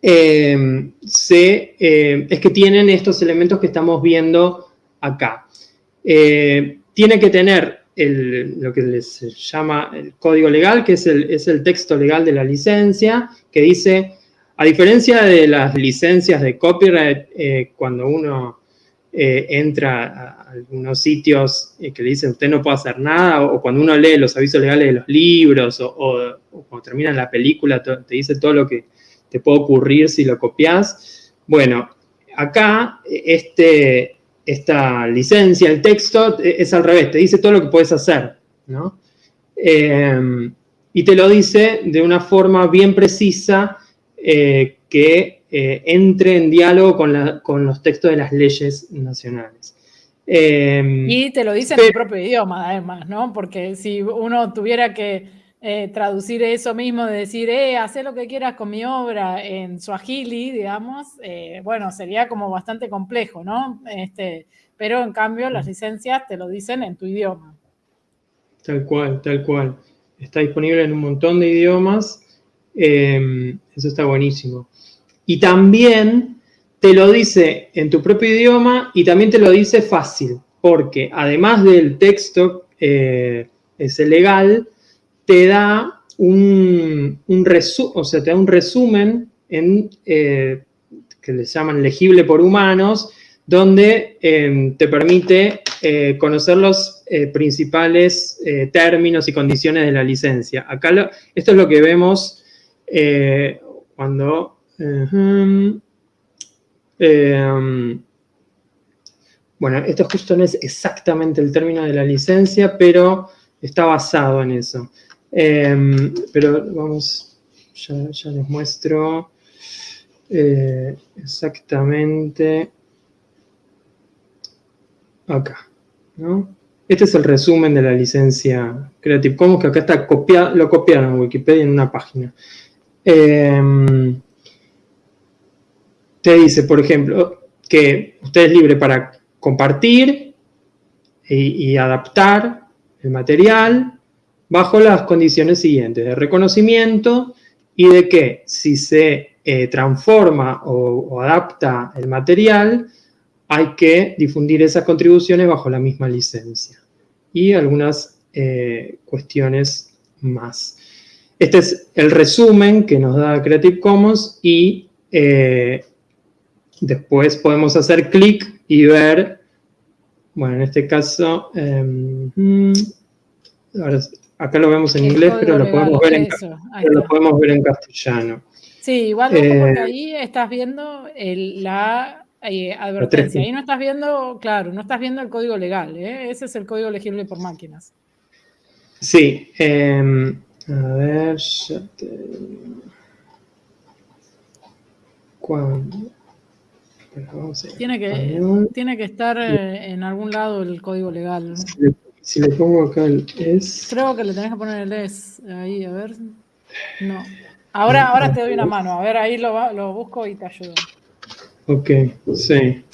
eh, se, eh, es que tienen estos elementos que estamos viendo acá. tiene que tener lo que les llama el código legal, que es el, es el texto legal de la licencia, que dice a diferencia de las licencias de copyright, eh, cuando uno eh, entra a algunos sitios que le dicen usted no puede hacer nada, o, cuando uno lee los avisos legales de los libros, o, cuando termina la película te, dice todo lo que te puede ocurrir si lo copias. Bueno, acá este, esta licencia, el texto, es al revés, te dice todo lo que puedes hacer, ¿no? Eh, y te lo dice de una forma bien precisa, eh, que eh, entre en diálogo con, los textos de las leyes nacionales. Em, y te lo dice en tu propio idioma, además, ¿no? Porque si uno tuviera que eh, traducir eso mismo, de decir, eh, haz lo que quieras con mi obra en Swahili, digamos, bueno, sería como bastante complejo, ¿no? Este, pero en cambio las licencias te lo dicen en tu idioma. Tal cual, tal cual. Está disponible en un montón de idiomas. Em, eso está buenísimo. Y también te lo dice en tu propio idioma y también te lo dice fácil, porque además del texto eh, legal, te da un, un o sea, te da un resumen en, eh, que le llaman legible por humanos, donde em, te permite eh, conocer los eh, principales términos y condiciones de la licencia. Acá esto es lo que vemos cuando... Em, bueno, esto justo no es exactamente el término de la licencia, pero está basado en eso. Pero vamos, ya, les muestro eh, exactamente acá, ¿no? Este es el resumen de la licencia Creative Commons, que acá está copiado, lo copiaron en Wikipedia en una página. Em, te dice, por ejemplo, que usted es libre para compartir y adaptar el material, bajo las condiciones siguientes, de reconocimiento y de que si se eh, transforma o, adapta el material, hay que difundir esas contribuciones bajo la misma licencia. Y algunas eh, cuestiones más. Este es el resumen que nos da Creative Commons y eh, después podemos hacer clic y ver, bueno, en este caso, em, mm, ahora Acá lo vemos en inglés, pero lo, podemos ver en, lo podemos ver en castellano. Sí, igual porque eh, ahí estás viendo la eh, advertencia. Ahí no estás viendo, claro, no estás viendo el código legal. Ese es el código legible por máquinas. Sí. Em, a ver. ¿Cuándo? Tiene que, tiene que estar en algún lado el código legal. Si le pongo acá el es. Creo que le tenés que poner el es. Ahí, a ver. No. Ahora, ahora te doy una mano. A ver, ahí lo, lo busco y te ayudo. Ok, sí.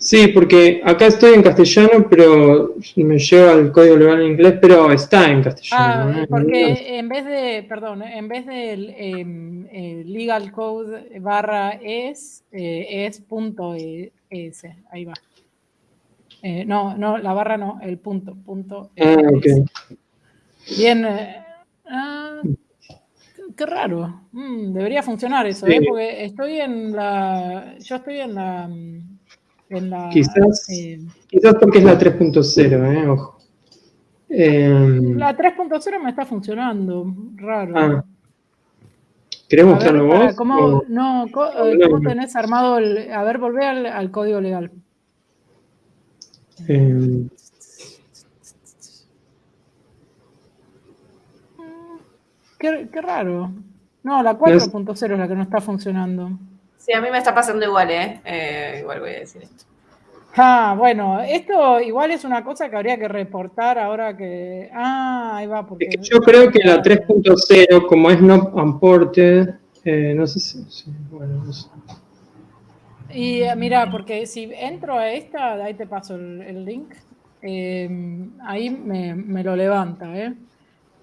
Sí, porque acá estoy en castellano, pero me lleva el código legal en inglés, pero está en castellano. Ah, porque en vez de, perdón, en vez del eh, legal code barra es, eh, es punto es, ahí va. Eh, no, no, la barra no, el punto. punto ah, Bien. Eh, ah, qué raro. Mm, debería funcionar eso, ¿eh? Porque estoy en la. Yo estoy en la. En la quizás, quizás porque es la 3.0, ¿eh? Ojo. Em, la 3.0 me está funcionando. Raro. Ah. ¿Querés mostrarlo vos? ¿Cómo, no, ¿cómo, tenés armado el. A ver, volvé al código legal. Em, qué, raro. No, la 4.0 es la que no está funcionando. Sí, a mí me está pasando igual, ¿eh? ¿eh? Igual voy a decir esto. Ah, bueno, esto igual es una cosa que habría que reportar ahora que... Ah, ahí va, porque... yo creo que la 3.0, como es no imported, eh, no sé si... bueno, no sé. Y eh, mira, porque si entro a esta, ahí te paso el, link, em, ahí me, lo levanta. ¿eh?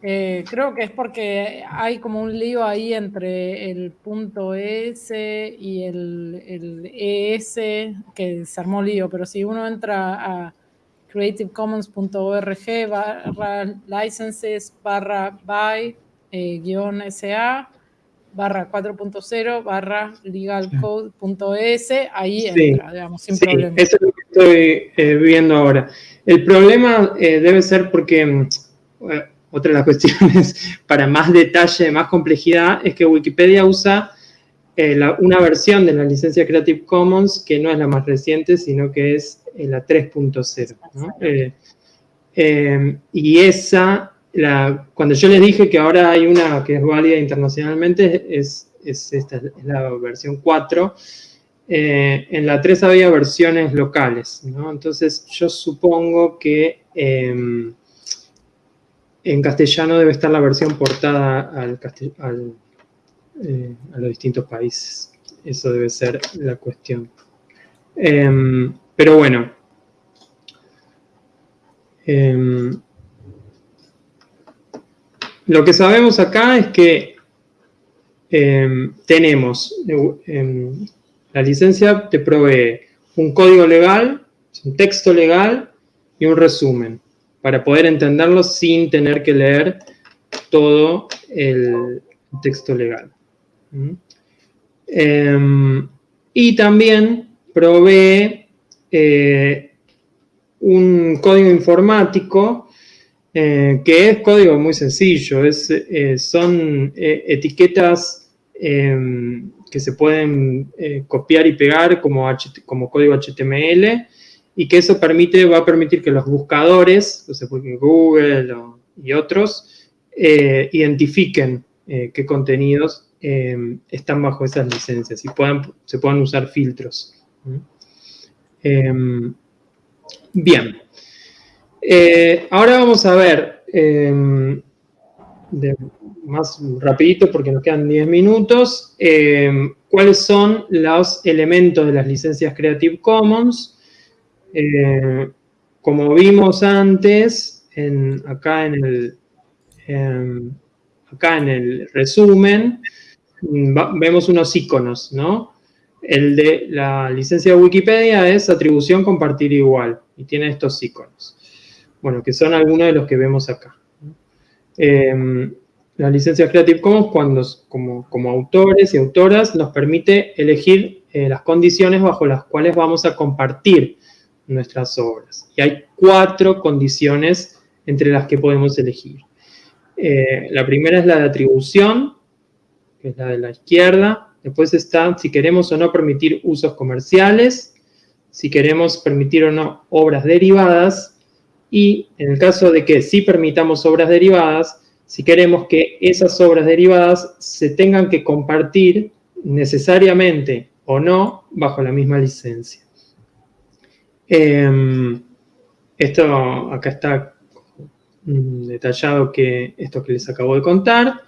¿Eh? creo que es porque hay como un lío ahí entre el punto S y el, el ES, que se armó lío, pero si uno entra a creativecommons.org barra licenses barra by eh, guion SA, barra 4.0 barra legalcode.es, ahí entra, digamos, sin problema. Eso es lo que estoy eh, viendo ahora. El problema eh, debe ser porque, otra de las cuestiones para más detalle, más complejidad, es que Wikipedia usa eh, una versión de la licencia Creative Commons que no es la más reciente, sino que es la 3.0. y esa cuando yo les dije que ahora hay una que es válida internacionalmente, es, esta, es la versión 4. Eh, en la 3 había versiones locales, ¿no? Entonces yo supongo que em, en castellano debe estar la versión portada al, eh, a los distintos países. Eso debe ser la cuestión. Em, pero bueno. Em, lo que sabemos acá es que em, tenemos, la licencia te provee un código legal, un texto legal y un resumen para poder entenderlo sin tener que leer todo el texto legal. ¿Mm? Em, y también provee eh, un código informático eh, que es código muy sencillo, es, eh, son etiquetas em, que se pueden copiar y pegar como, como código HTML y que eso permite, va a permitir que los buscadores, Google y otros, identifiquen qué contenidos Em, están bajo esas licencias y puedan, se puedan usar filtros. Em, bien. Eh, ahora vamos a ver, em, más rapidito porque nos quedan 10 minutos, cuáles son los elementos de las licencias Creative Commons. Como vimos antes, acá, en el, acá en el resumen, vemos unos iconos, ¿no? El de la licencia de Wikipedia es atribución compartir igual y tiene estos iconos. Bueno, que son algunos de los que vemos acá. Eh, la licencia Creative Commons, cuando, como, como, autores y autoras, nos permite elegir eh, las condiciones bajo las cuales vamos a compartir nuestras obras. Y hay cuatro condiciones entre las que podemos elegir. Eh, la primera es la de atribución, que es la de la izquierda. Después está si queremos o no permitir usos comerciales, si queremos permitir o no obras derivadas, y en el caso de que sí permitamos obras derivadas, si queremos que esas obras derivadas se tengan que compartir necesariamente o no bajo la misma licencia. Em, esto acá está detallado que esto que les acabo de contar.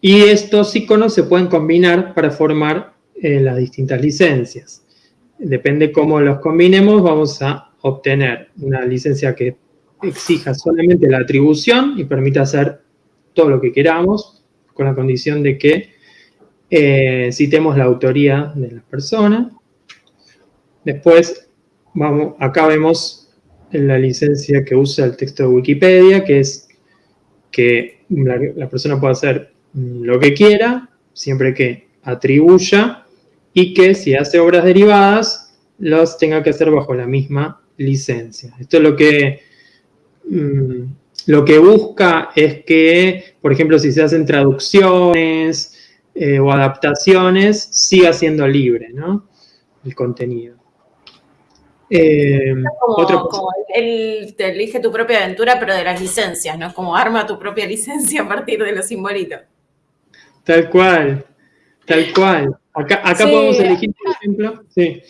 Y estos iconos se pueden combinar para formar eh, las distintas licencias. Depende cómo los combinemos, vamos a obtener una licencia que exija solamente la atribución y permita hacer todo lo que queramos, con la condición de que eh, citemos la autoría de la persona. Después, vamos, acá vemos la licencia que usa el texto de Wikipedia, que es que la, persona puede hacer lo que quiera, siempre que atribuya y que si hace obras derivadas, los tenga que hacer bajo la misma licencia. Esto es lo que, mm, lo que busca es que, por ejemplo, si se hacen traducciones eh, o adaptaciones, siga siendo libre ¿no? el contenido. Eh, como, él te elige tu propia aventura, pero de las licencias, ¿no? Como arma tu propia licencia a partir de los simbolitos. Tal cual, tal cual. Acá, podemos elegir, por ejemplo, sí.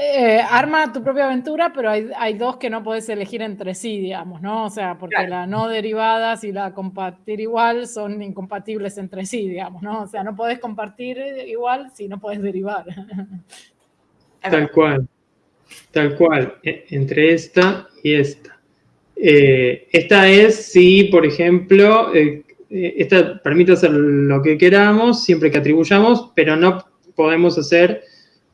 Eh, arma tu propia aventura, pero hay, dos que no podés elegir entre sí, digamos, ¿no? O sea, porque la no derivadas y la compartir igual son incompatibles entre sí, digamos, ¿no? O sea, no podés compartir igual si no podés derivar. Tal cual. Tal cual, e, entre esta y esta. Eh, esta es si, por ejemplo, eh, esta permite hacer lo que queramos siempre que atribuyamos, pero no podemos hacer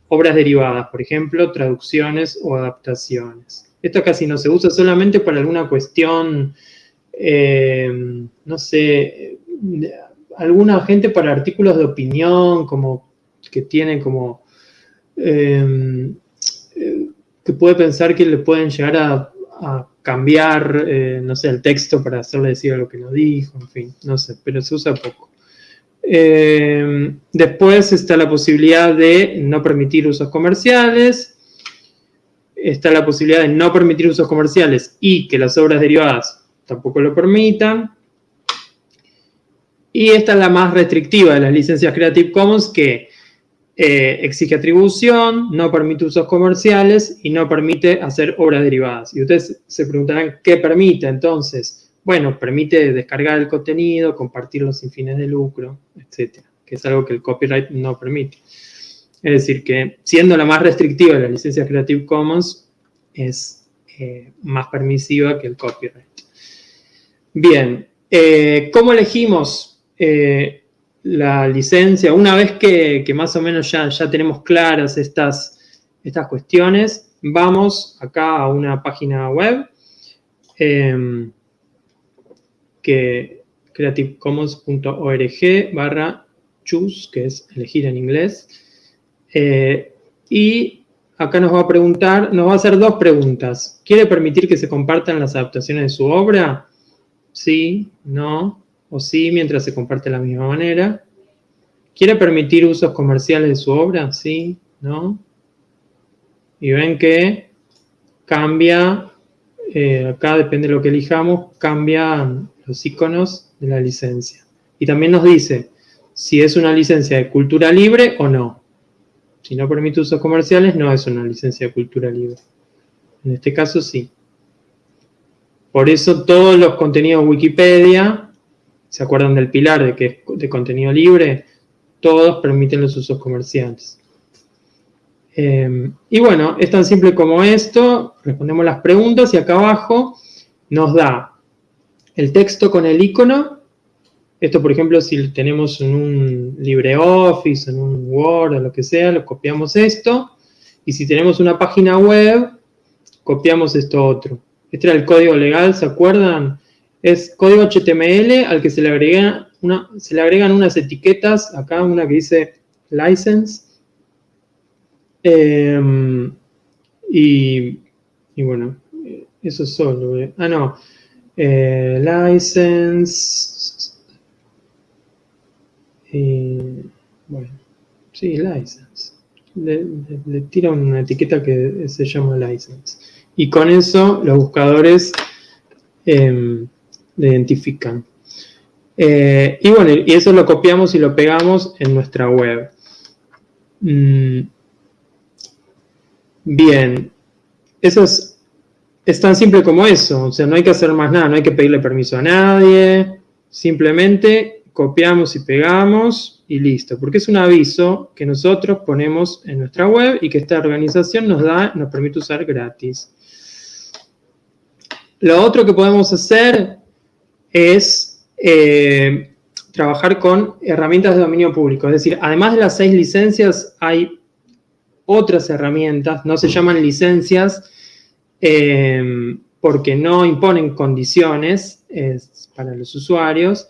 obras derivadas, por ejemplo, traducciones o adaptaciones. Esto casi no se usa solamente para alguna cuestión, no sé, alguna gente para artículos de opinión, como que tienen como que puede pensar que le pueden llegar a, cambiar, eh, no sé, el texto para hacerle decir lo que no dijo, en fin, no sé, pero se usa poco. Eh, después está la posibilidad de no permitir usos comerciales, está la posibilidad de no permitir usos comerciales y que las obras derivadas tampoco lo permitan. Y esta es la más restrictiva de las licencias Creative Commons que eh, exige atribución, no permite usos comerciales y no permite hacer obras derivadas. Y ustedes se preguntarán, ¿qué permite entonces? Bueno, permite descargar el contenido, compartirlo sin fines de lucro, etcétera, que es algo que el copyright no permite. Es decir, que siendo la más restrictiva de la licencia Creative Commons, es eh, más permisiva que el copyright. Bien, eh, ¿cómo elegimos la licencia, una vez que, más o menos ya, ya tenemos claras estas, estas cuestiones, vamos acá a una página web eh, que creativecommons.org barra choose, que es elegir en inglés. Eh, y acá nos va a preguntar, nos va a hacer dos preguntas. ¿Quiere permitir que se compartan las adaptaciones de su obra? Sí, no, o sí mientras se comparte de la misma manera. ¿Quiere permitir usos comerciales de su obra? Sí, ¿no? Y ven que cambia, eh, acá depende de lo que elijamos, cambian los iconos de la licencia. Y también nos dice si es una licencia de cultura libre o no. Si no permite usos comerciales, no es una licencia de cultura libre. En este caso, sí. Por eso todos los contenidos Wikipedia ¿Se acuerdan del pilar de que es de contenido libre? Todos permiten los usos comerciales. Eh, y bueno, es tan simple como esto. Respondemos las preguntas y acá abajo nos da el texto con el icono. Esto, por ejemplo, si tenemos en un LibreOffice, en un Word o lo que sea, lo copiamos esto. Y si tenemos una página web, copiamos esto otro. Este era el código legal, ¿se acuerdan? es código HTML al que se le, agrega una, se le agregan unas etiquetas, acá una que dice license, em, y, bueno, eso es solo, ah no, eh, license, bueno, sí, license, le, tira una etiqueta que se llama license, y con eso los buscadores eh, le identifican. Eh, y bueno, y eso lo copiamos y lo pegamos en nuestra web. Mm. Bien, eso es, es tan simple como eso, o sea, no hay que hacer más nada, no hay que pedirle permiso a nadie, simplemente copiamos y pegamos y listo, porque es un aviso que nosotros ponemos en nuestra web y que esta organización nos da, nos permite usar gratis. Lo otro que podemos hacer es eh, trabajar con herramientas de dominio público. Es decir, además de las seis licencias, hay otras herramientas, no se llaman licencias eh, porque no imponen condiciones para los usuarios.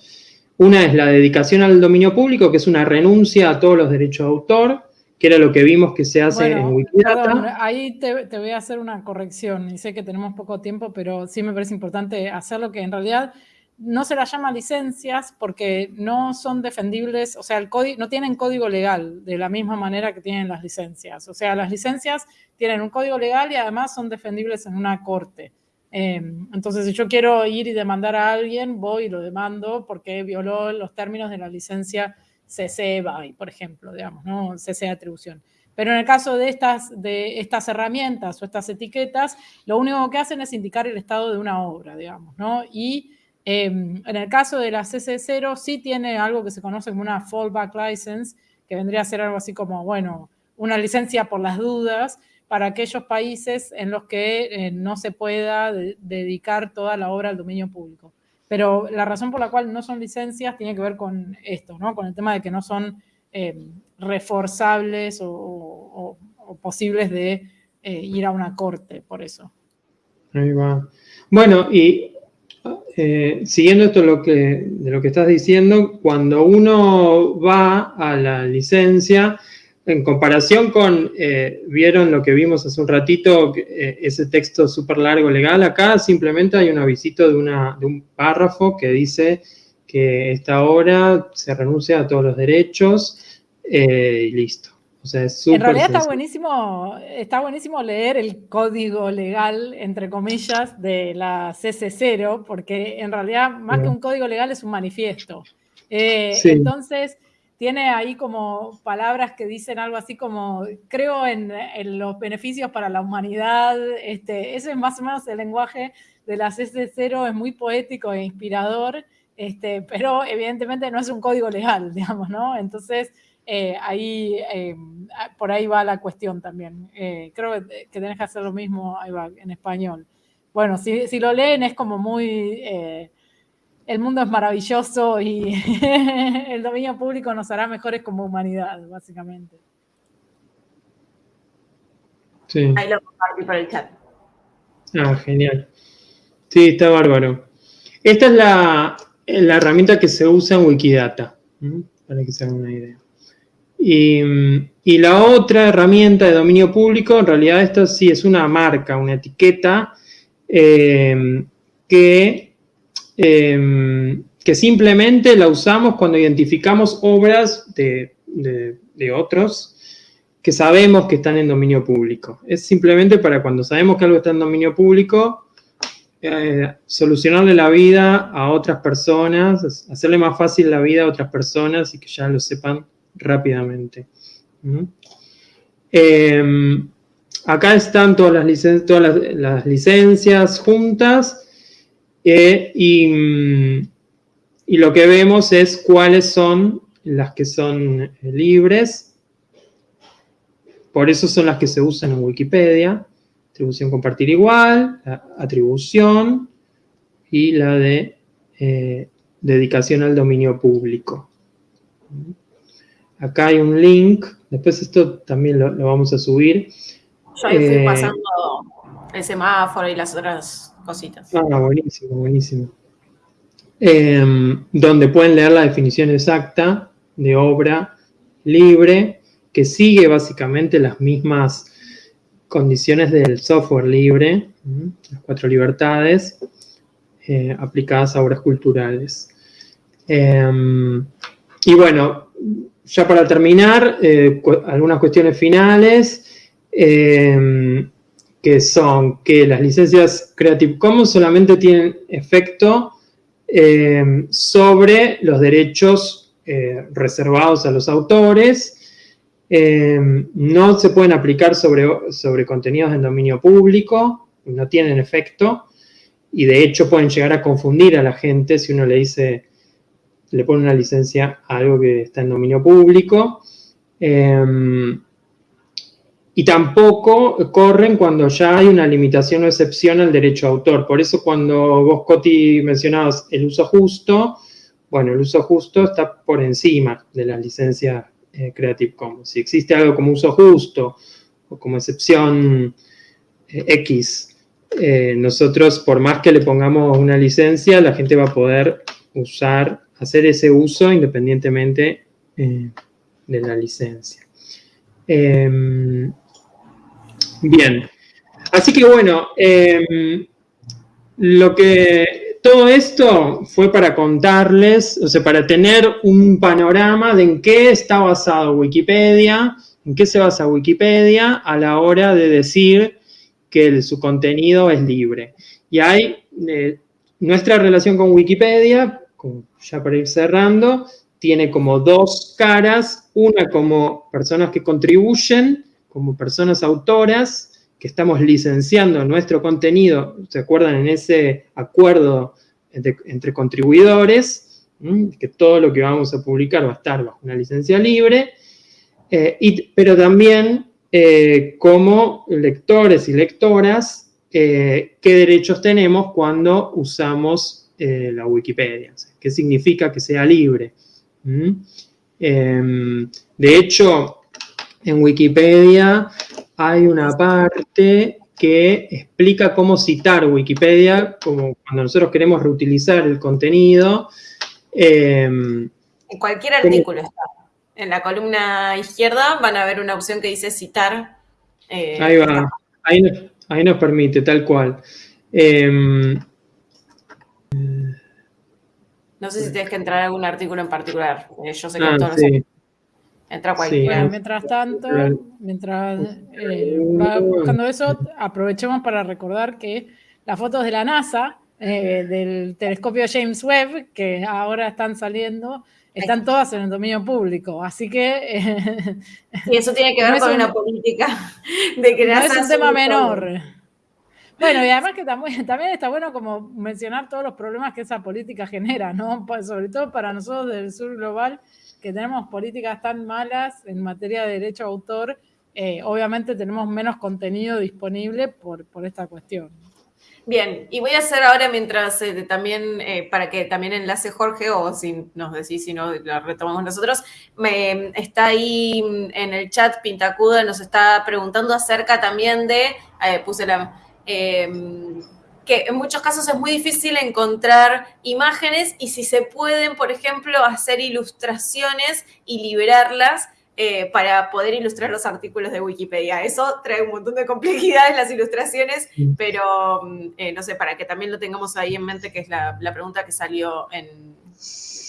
Una es la dedicación al dominio público, que es una renuncia a todos los derechos de autor, que era lo que vimos que se hace en Wikidata. ahí te, te, voy a hacer una corrección, y sé que tenemos poco tiempo, pero sí me parece importante hacerlo, que en realidad no se las llama licencias porque no son defendibles, o sea, no tienen código legal de la misma manera que tienen las licencias. O sea, las licencias tienen un código legal y además son defendibles en una corte. Em, entonces, si yo quiero ir y demandar a alguien, voy y lo demando porque violó los términos de la licencia CC BY, por ejemplo, digamos, ¿no? CC atribución. Pero en el caso de estas, de estas herramientas o estas etiquetas, lo único que hacen es indicar el estado de una obra, digamos, ¿no? Y Em, en el caso de la CC0 sí tiene algo que se conoce como una fallback license, que vendría a ser algo así como, bueno, una licencia por las dudas para aquellos países en los que eh, no se pueda dedicar toda la obra al dominio público. Pero la razón por la cual no son licencias tiene que ver con esto, ¿no? Con el tema de que no son em, reforzables o, posibles de eh, ir a una corte, por eso. Ahí va. Bueno, y eh, siguiendo esto lo que, de lo que estás diciendo, cuando uno va a la licencia, en comparación con, eh, vieron lo que vimos hace un ratito, eh, ese texto súper largo legal, acá simplemente hay un avisito de, una, de un párrafo que dice que esta obra se renuncia a todos los derechos y listo en realidad está buenísimo, está buenísimo leer el código legal, entre comillas, de la CC0, porque en realidad más que un código legal es un manifiesto. Eh, entonces, tiene ahí como palabras que dicen algo así como, creo en, los beneficios para la humanidad, este, ese es más o menos el lenguaje de las S0, es muy poético e inspirador, este, pero evidentemente no es un código legal, digamos, ¿no? Entonces, eh, ahí, eh, por ahí va la cuestión también. Eh, creo que, tenés que hacer lo mismo, ahí va, en español. Bueno, si, si lo leen es como muy el mundo es maravilloso y el dominio público nos hará mejores como humanidad, básicamente. Sí. Ahí lo compartí por el chat. Ah, genial. Sí, está bárbaro. Esta es la, herramienta que se usa en Wikidata, para que se hagan una idea. Y, la otra herramienta de dominio público, en realidad esto sí es una marca, una etiqueta eh, que Em, que simplemente la usamos cuando identificamos obras de, otros que sabemos que están en dominio público. Es simplemente para cuando sabemos que algo está en dominio público, eh, solucionarle la vida a otras personas, hacerle más fácil la vida a otras personas y que ya lo sepan rápidamente. Em, acá están todas las, todas las licencias juntas eh, mm, y, lo que vemos es cuáles son las que son eh, libres. Por eso son las que se usan en Wikipedia. Atribución compartir igual, atribución y la de eh, dedicación al dominio público. Acá hay un link, después esto también lo, vamos a subir. Yo ahí estoy pasando el semáforo y las otras cositas. Ah, buenísimo, buenísimo. Em, donde pueden leer la definición exacta de obra libre, que sigue básicamente las mismas condiciones del software libre, las cuatro libertades eh, aplicadas a obras culturales. Em, y bueno, ya para terminar, eh, algunas cuestiones finales. Em, que son que las licencias Creative Commons solamente tienen efecto eh, sobre los derechos eh, reservados a los autores, eh, no se pueden aplicar sobre, sobre contenidos en dominio público, no tienen efecto, y de hecho pueden llegar a confundir a la gente si uno le dice, le pone una licencia a algo que está en dominio público. Y tampoco corren cuando ya hay una limitación o excepción al derecho a autor. Por eso cuando vos, Coti, mencionabas el uso justo, bueno, el uso justo está por encima de la licencia eh, Creative Commons. Si existe algo como uso justo o como excepción eh, X, eh, nosotros, por más que le pongamos una licencia, la gente va a poder usar, hacer ese uso independientemente de la licencia. Em, Bien. Así que bueno, em, lo que todo esto fue para contarles, o sea, para tener un panorama de en qué está basado Wikipedia, en qué se basa Wikipedia a la hora de decir que su contenido es libre. Y hay eh, nuestra relación con Wikipedia, ya para ir cerrando, tiene como dos caras, una como personas que contribuyen como personas autoras que estamos licenciando nuestro contenido, ¿se acuerdan en ese acuerdo entre, contribuidores? Que todo lo que vamos a publicar va a estar bajo una licencia libre, eh, pero también eh, como lectores y lectoras, eh, qué derechos tenemos cuando usamos la Wikipedia, qué significa que sea libre. Em, de hecho, en Wikipedia hay una parte que explica cómo citar Wikipedia, como cuando nosotros queremos reutilizar el contenido. Em, en cualquier artículo está. En la columna izquierda van a ver una opción que dice citar. Eh, ahí va, ahí, nos permite, tal cual. Em, no sé si tienes que entrar a algún artículo en particular. Eh, yo sé que ah, todos sí. Entra cualquiera. mientras tanto, mientras eh, va buscando eso, aprovechemos para recordar que las fotos de la NASA, eh, del telescopio James Webb, que ahora están saliendo, están todas en el dominio público, así que... y eso tiene que ver con una política de crear... No es un tema menor. Bueno, y además que también, está bueno como mencionar todos los problemas que esa política genera, ¿no? Sobre todo para nosotros del sur global, que tenemos políticas tan malas en materia de derecho a autor, eh, obviamente tenemos menos contenido disponible por, por esta cuestión. Bien, y voy a hacer ahora mientras eh, también, eh, para que también enlace Jorge, o si nos decís, si no, lo retomamos nosotros, me, está ahí en el chat Pintacuda, nos está preguntando acerca también de, puse la, em, que en muchos casos es muy difícil encontrar imágenes y si se pueden, por ejemplo, hacer ilustraciones y liberarlas eh, para poder ilustrar los artículos de Wikipedia. Eso trae un montón de complejidades las ilustraciones, pero mm, eh, no sé, para que también lo tengamos ahí en mente, que es la, pregunta que salió en...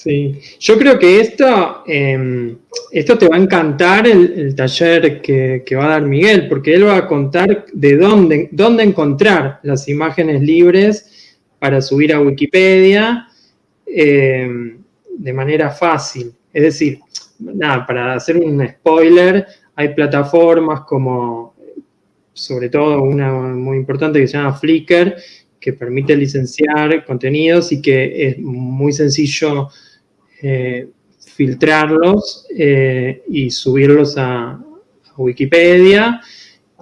Sí, yo creo que esto, em, esto te va a encantar el, taller que, va a dar Miguel, porque él va a contar de dónde, dónde encontrar las imágenes libres para subir a Wikipedia em, de manera fácil. Es decir, nada, para hacer un spoiler, hay plataformas como, sobre todo una muy importante que se llama Flickr, que permite licenciar contenidos y que es muy sencillo eh, filtrarlos eh, y subirlos a, Wikipedia.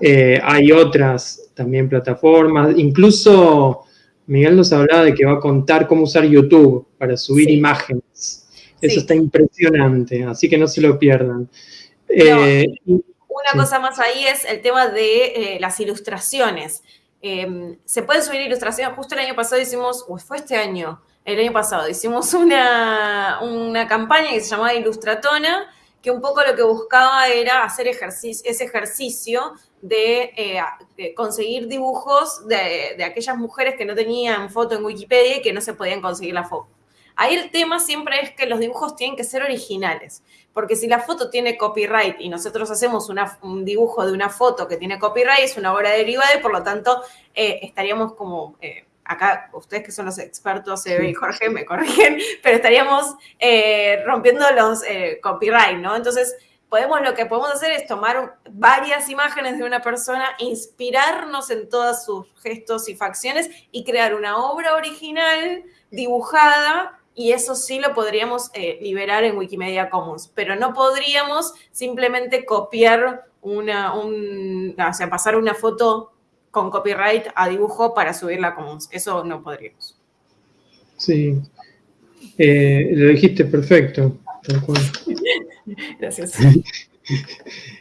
Eh, hay otras también plataformas, incluso Miguel nos hablaba de que va a contar cómo usar YouTube para subir imágenes. Eso está impresionante, así que no se lo pierdan. Una cosa más ahí es el tema de las ilustraciones. Em, se pueden subir ilustraciones. Justo el año pasado hicimos, o fue este año, el año pasado, hicimos una, una campaña que se llamaba Ilustratona, que un poco lo que buscaba era hacer ejercicio, ese ejercicio de, eh, conseguir dibujos de, de, aquellas mujeres que no tenían foto en Wikipedia y que no se podían conseguir la foto. Ahí el tema siempre es que los dibujos tienen que ser originales, porque si la foto tiene copyright y nosotros hacemos un dibujo de una foto que tiene copyright, es una obra derivada y por lo tanto eh, estaríamos como, eh, acá ustedes que son los expertos, eh, y Jorge me corrigen, pero estaríamos rompiendo los copyright, ¿no? Entonces, podemos, lo que podemos hacer es tomar varias imágenes de una persona, inspirarnos en todos sus gestos y facciones y crear una obra original dibujada y eso sí lo podríamos eh, liberar en Wikimedia Commons, pero no podríamos simplemente copiar una, un, o sea, pasar una foto con copyright a dibujo para subirla a Commons. Eso no podríamos. Sí, eh, lo dijiste perfecto. Gracias.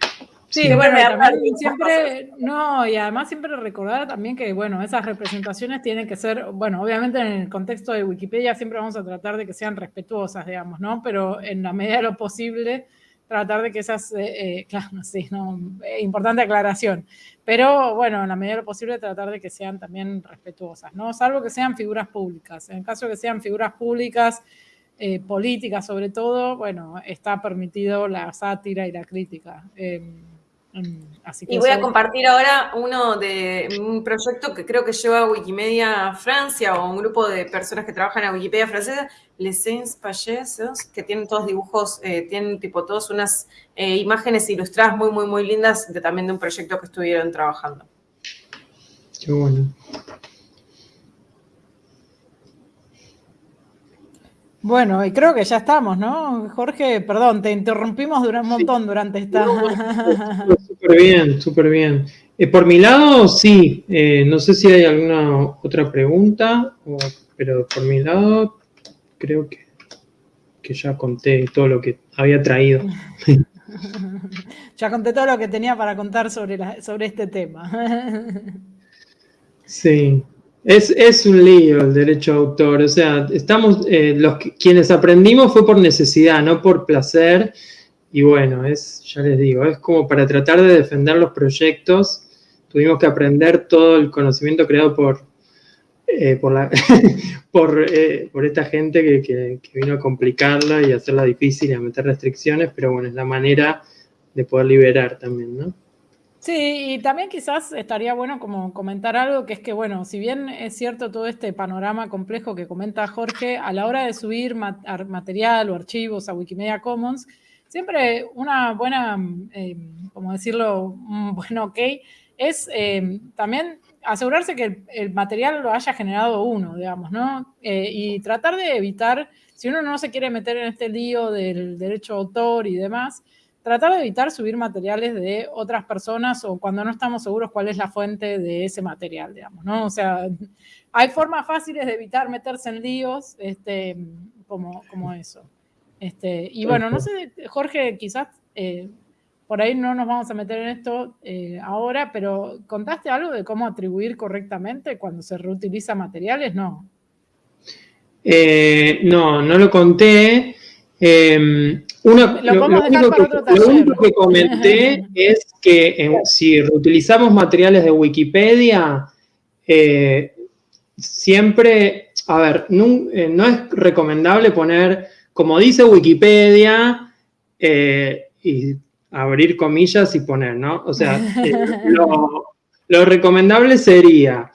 Sí, bueno, también siempre, no, y además siempre recordar también que, bueno, esas representaciones tienen que ser, bueno, obviamente en el contexto de Wikipedia siempre vamos a tratar de que sean respetuosas, digamos, ¿no? Pero en la medida de lo posible, tratar de que esas, eh, eh, claro, sí, no, eh, importante aclaración, pero bueno, en la medida de lo posible tratar de que sean también respetuosas, ¿no? Salvo que sean figuras públicas. En el caso de que sean figuras públicas, políticas sobre todo, bueno, está permitido la sátira y la crítica. Em, y voy a compartir ahora uno de un proyecto que creo que lleva Wikimedia Francia o un grupo de personas que trabajan en Wikipedia francesa, Les Saints Pageses, que tienen todos dibujos, eh, tienen tipo todas unas eh, imágenes ilustradas muy, muy, muy lindas de, también de un proyecto que estuvieron trabajando. Qué bueno. Bueno, y creo que ya estamos, ¿no? Jorge, perdón, te interrumpimos un montón durante esta... Súper bien, súper bien. Eh, por mi lado, sí. Eh, no sé si hay alguna otra pregunta, pero por mi lado creo que, que ya conté todo lo que había traído. ya conté todo lo que tenía para contar sobre, sobre este tema. sí. Es, un lío el derecho de autor, o sea, estamos, eh, los quienes aprendimos fue por necesidad, no por placer, y bueno, es, ya les digo, es como para tratar de defender los proyectos, tuvimos que aprender todo el conocimiento creado por, eh, por, eh, por, esta gente que, que, vino a complicarla y hacerla difícil y a meter restricciones, pero bueno, es la manera de poder liberar también, ¿no? Sí, y también quizás estaría bueno como comentar algo que es que, bueno, si bien es cierto todo este panorama complejo que comenta Jorge, a la hora de subir material o archivos a Wikimedia Commons, siempre una buena, eh, como decirlo, un buen ok, es eh, también asegurarse que el, material lo haya generado uno, digamos, ¿no? Eh, y tratar de evitar, si uno no se quiere meter en este lío del derecho de autor y demás, tratar de evitar subir materiales de otras personas o cuando no estamos seguros cuál es la fuente de ese material, digamos, ¿no? O sea, hay formas fáciles de evitar meterse en líos este, como, como eso. Este, y bueno, no sé, Jorge, quizás eh, por ahí no nos vamos a meter en esto eh, ahora, pero ¿contaste algo de cómo atribuir correctamente cuando se reutiliza materiales? No. Eh, no, no lo conté. Em, lo, único, que, comenté es que si reutilizamos materiales de Wikipedia, eh, siempre, a ver, eh, no, es recomendable poner, como dice Wikipedia, eh, y abrir comillas y poner, ¿no? O sea, lo, recomendable sería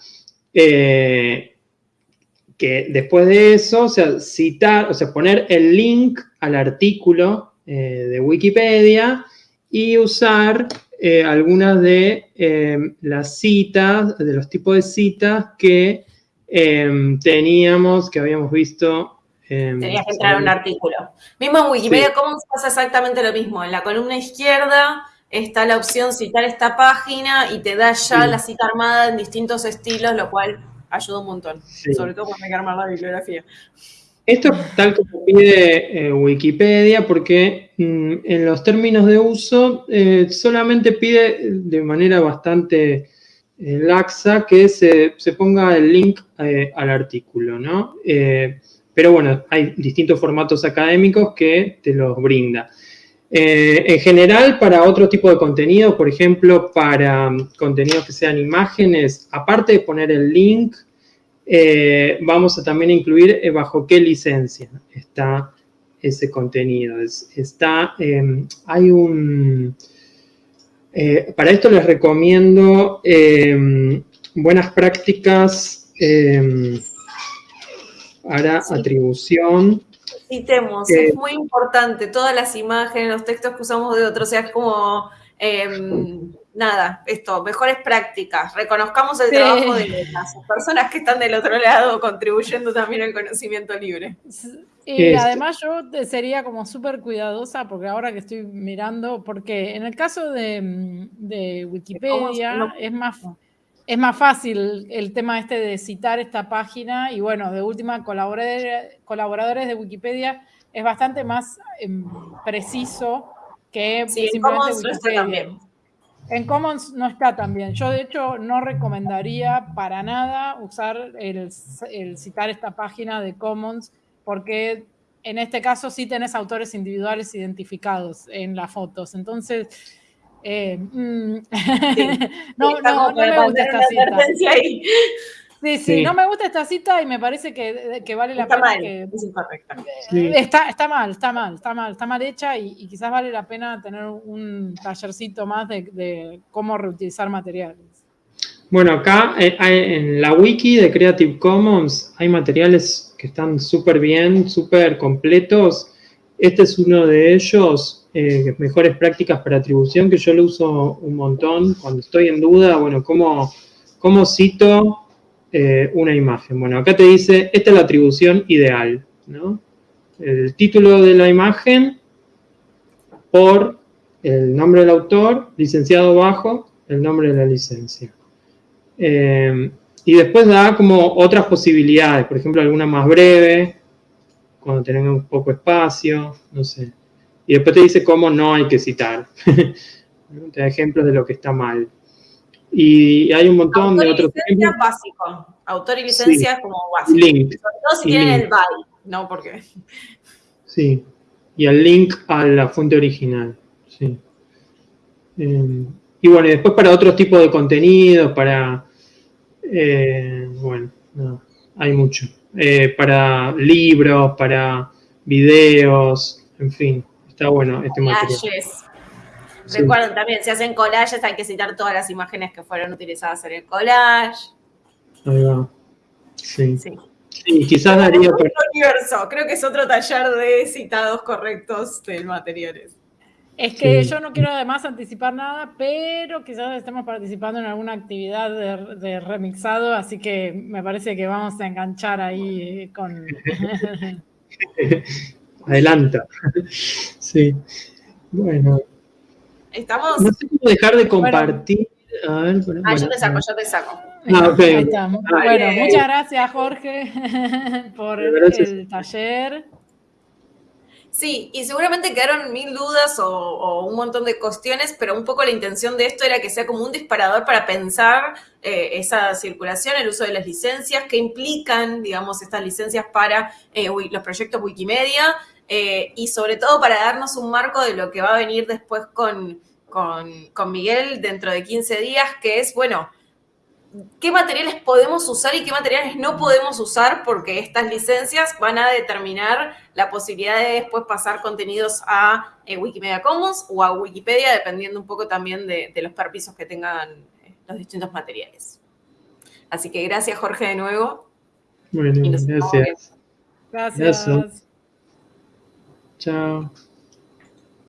que después de eso, o sea, citar, o sea, poner el link al artículo eh, de Wikipedia y usar eh, algunas de eh, las citas, de los tipos de citas que teníamos, que habíamos visto. Tenías que entrar a un artículo. Mismo en Wikipedia ¿cómo se pasa exactamente lo mismo. En la columna izquierda está la opción citar esta página y te da ya la cita armada en distintos estilos, lo cual ayuda un montón, sobre todo cuando hay que armar la bibliografía. Esto es tal como pide eh, Wikipedia, porque mm, en los términos de uso eh, solamente pide de manera bastante eh, laxa que se, ponga el link al artículo, ¿no? pero bueno, hay distintos formatos académicos que te los brinda. En general, para otro tipo de contenido, por ejemplo, para mm, contenidos que sean imágenes, aparte de poner el link, eh, vamos a también incluir eh, bajo qué licencia está ese contenido. está, em, hay un... Eh, para esto les recomiendo em, buenas prácticas em, para atribución. Citemos, es muy importante, todas las imágenes, los textos que usamos de otros, o sea, es como nada, esto, mejores prácticas, reconozcamos el trabajo de las personas que están del otro lado contribuyendo también al conocimiento libre. Y además yo sería como súper cuidadosa, porque ahora que estoy mirando, porque en el caso de, Wikipedia es más, es más fácil el tema este de citar esta página y bueno, de última, colaboradores, colaboradores de Wikipedia es bastante más em, preciso que simplemente Wikipedia. En Commons no está tan bien. Yo, de hecho, no recomendaría para nada usar el, citar esta página de Commons, porque en este caso sí tenés autores individuales identificados en las fotos. Entonces, eh, mm, no, no, no, me gusta esta cita. Sí, sí, no me gusta esta cita y me parece que, vale la pena que... Es incorrecta. Está, está mal, está mal, está mal, está mal hecha y, quizás vale la pena tener un tallercito más de, cómo reutilizar materiales. Bueno, acá eh, en la wiki de Creative Commons hay materiales que están súper bien, súper completos. Este es uno de ellos, eh, mejores prácticas para atribución, que yo lo uso un montón cuando estoy en duda, bueno, cómo, cómo cito eh, una imagen. Bueno, acá te dice, esta es la atribución ideal, ¿no? El título de la imagen por el nombre del autor, licenciado bajo, el nombre de la licencia. Eh, y después da como otras posibilidades, por ejemplo, alguna más breve, cuando tenemos poco espacio, no sé. Y después te dice cómo no hay que citar. te da ejemplos de lo que está mal. Y hay un montón de otros ejemplos. básico. Autor y licencia como básico. Link. Sobre todo si tienen el by, ¿no? Porque... Sí. Y el link a la fuente original. Sí. Em, y bueno, y después para otros tipos de contenidos, para... Eh, bueno, no, hay mucho. Eh, para libros, para videos, en fin, está bueno este material. Recuerden también, si hacen collages hay que citar todas las imágenes que fueron utilizadas en el collage. Ahí va. Sí. sí. quizás daría... Universo. Creo que es otro taller de citados correctos del materiales. Es que yo no quiero además anticipar nada, pero quizás estemos participando en alguna actividad de, remixado, así que me parece que vamos a enganchar ahí con... Adelanta. Sí. Bueno. Estamos. No sé cómo dejar de compartir. a ver, ah, yo te saco, yo te saco. Ah, Ahí estamos. bueno, muchas gracias, Jorge, por el taller. Sí, y seguramente quedaron mil dudas o, un montón de cuestiones, pero un poco la intención de esto era que sea como un disparador para pensar eh, esa circulación, el uso de las licencias, que implican, digamos, estas licencias para eh, los proyectos Wikimedia, eh, y sobre todo para darnos un marco de lo que va a venir después con, con, Miguel dentro de 15 días, que es, bueno, qué materiales podemos usar y qué materiales no podemos usar, porque estas licencias van a determinar la posibilidad de después pasar contenidos a eh, Wikimedia Commons o a Wikipedia, dependiendo un poco también de, los permisos que tengan eh, los distintos materiales. Así que gracias, Jorge, de nuevo. Bueno, gracias. Gracias. Ciao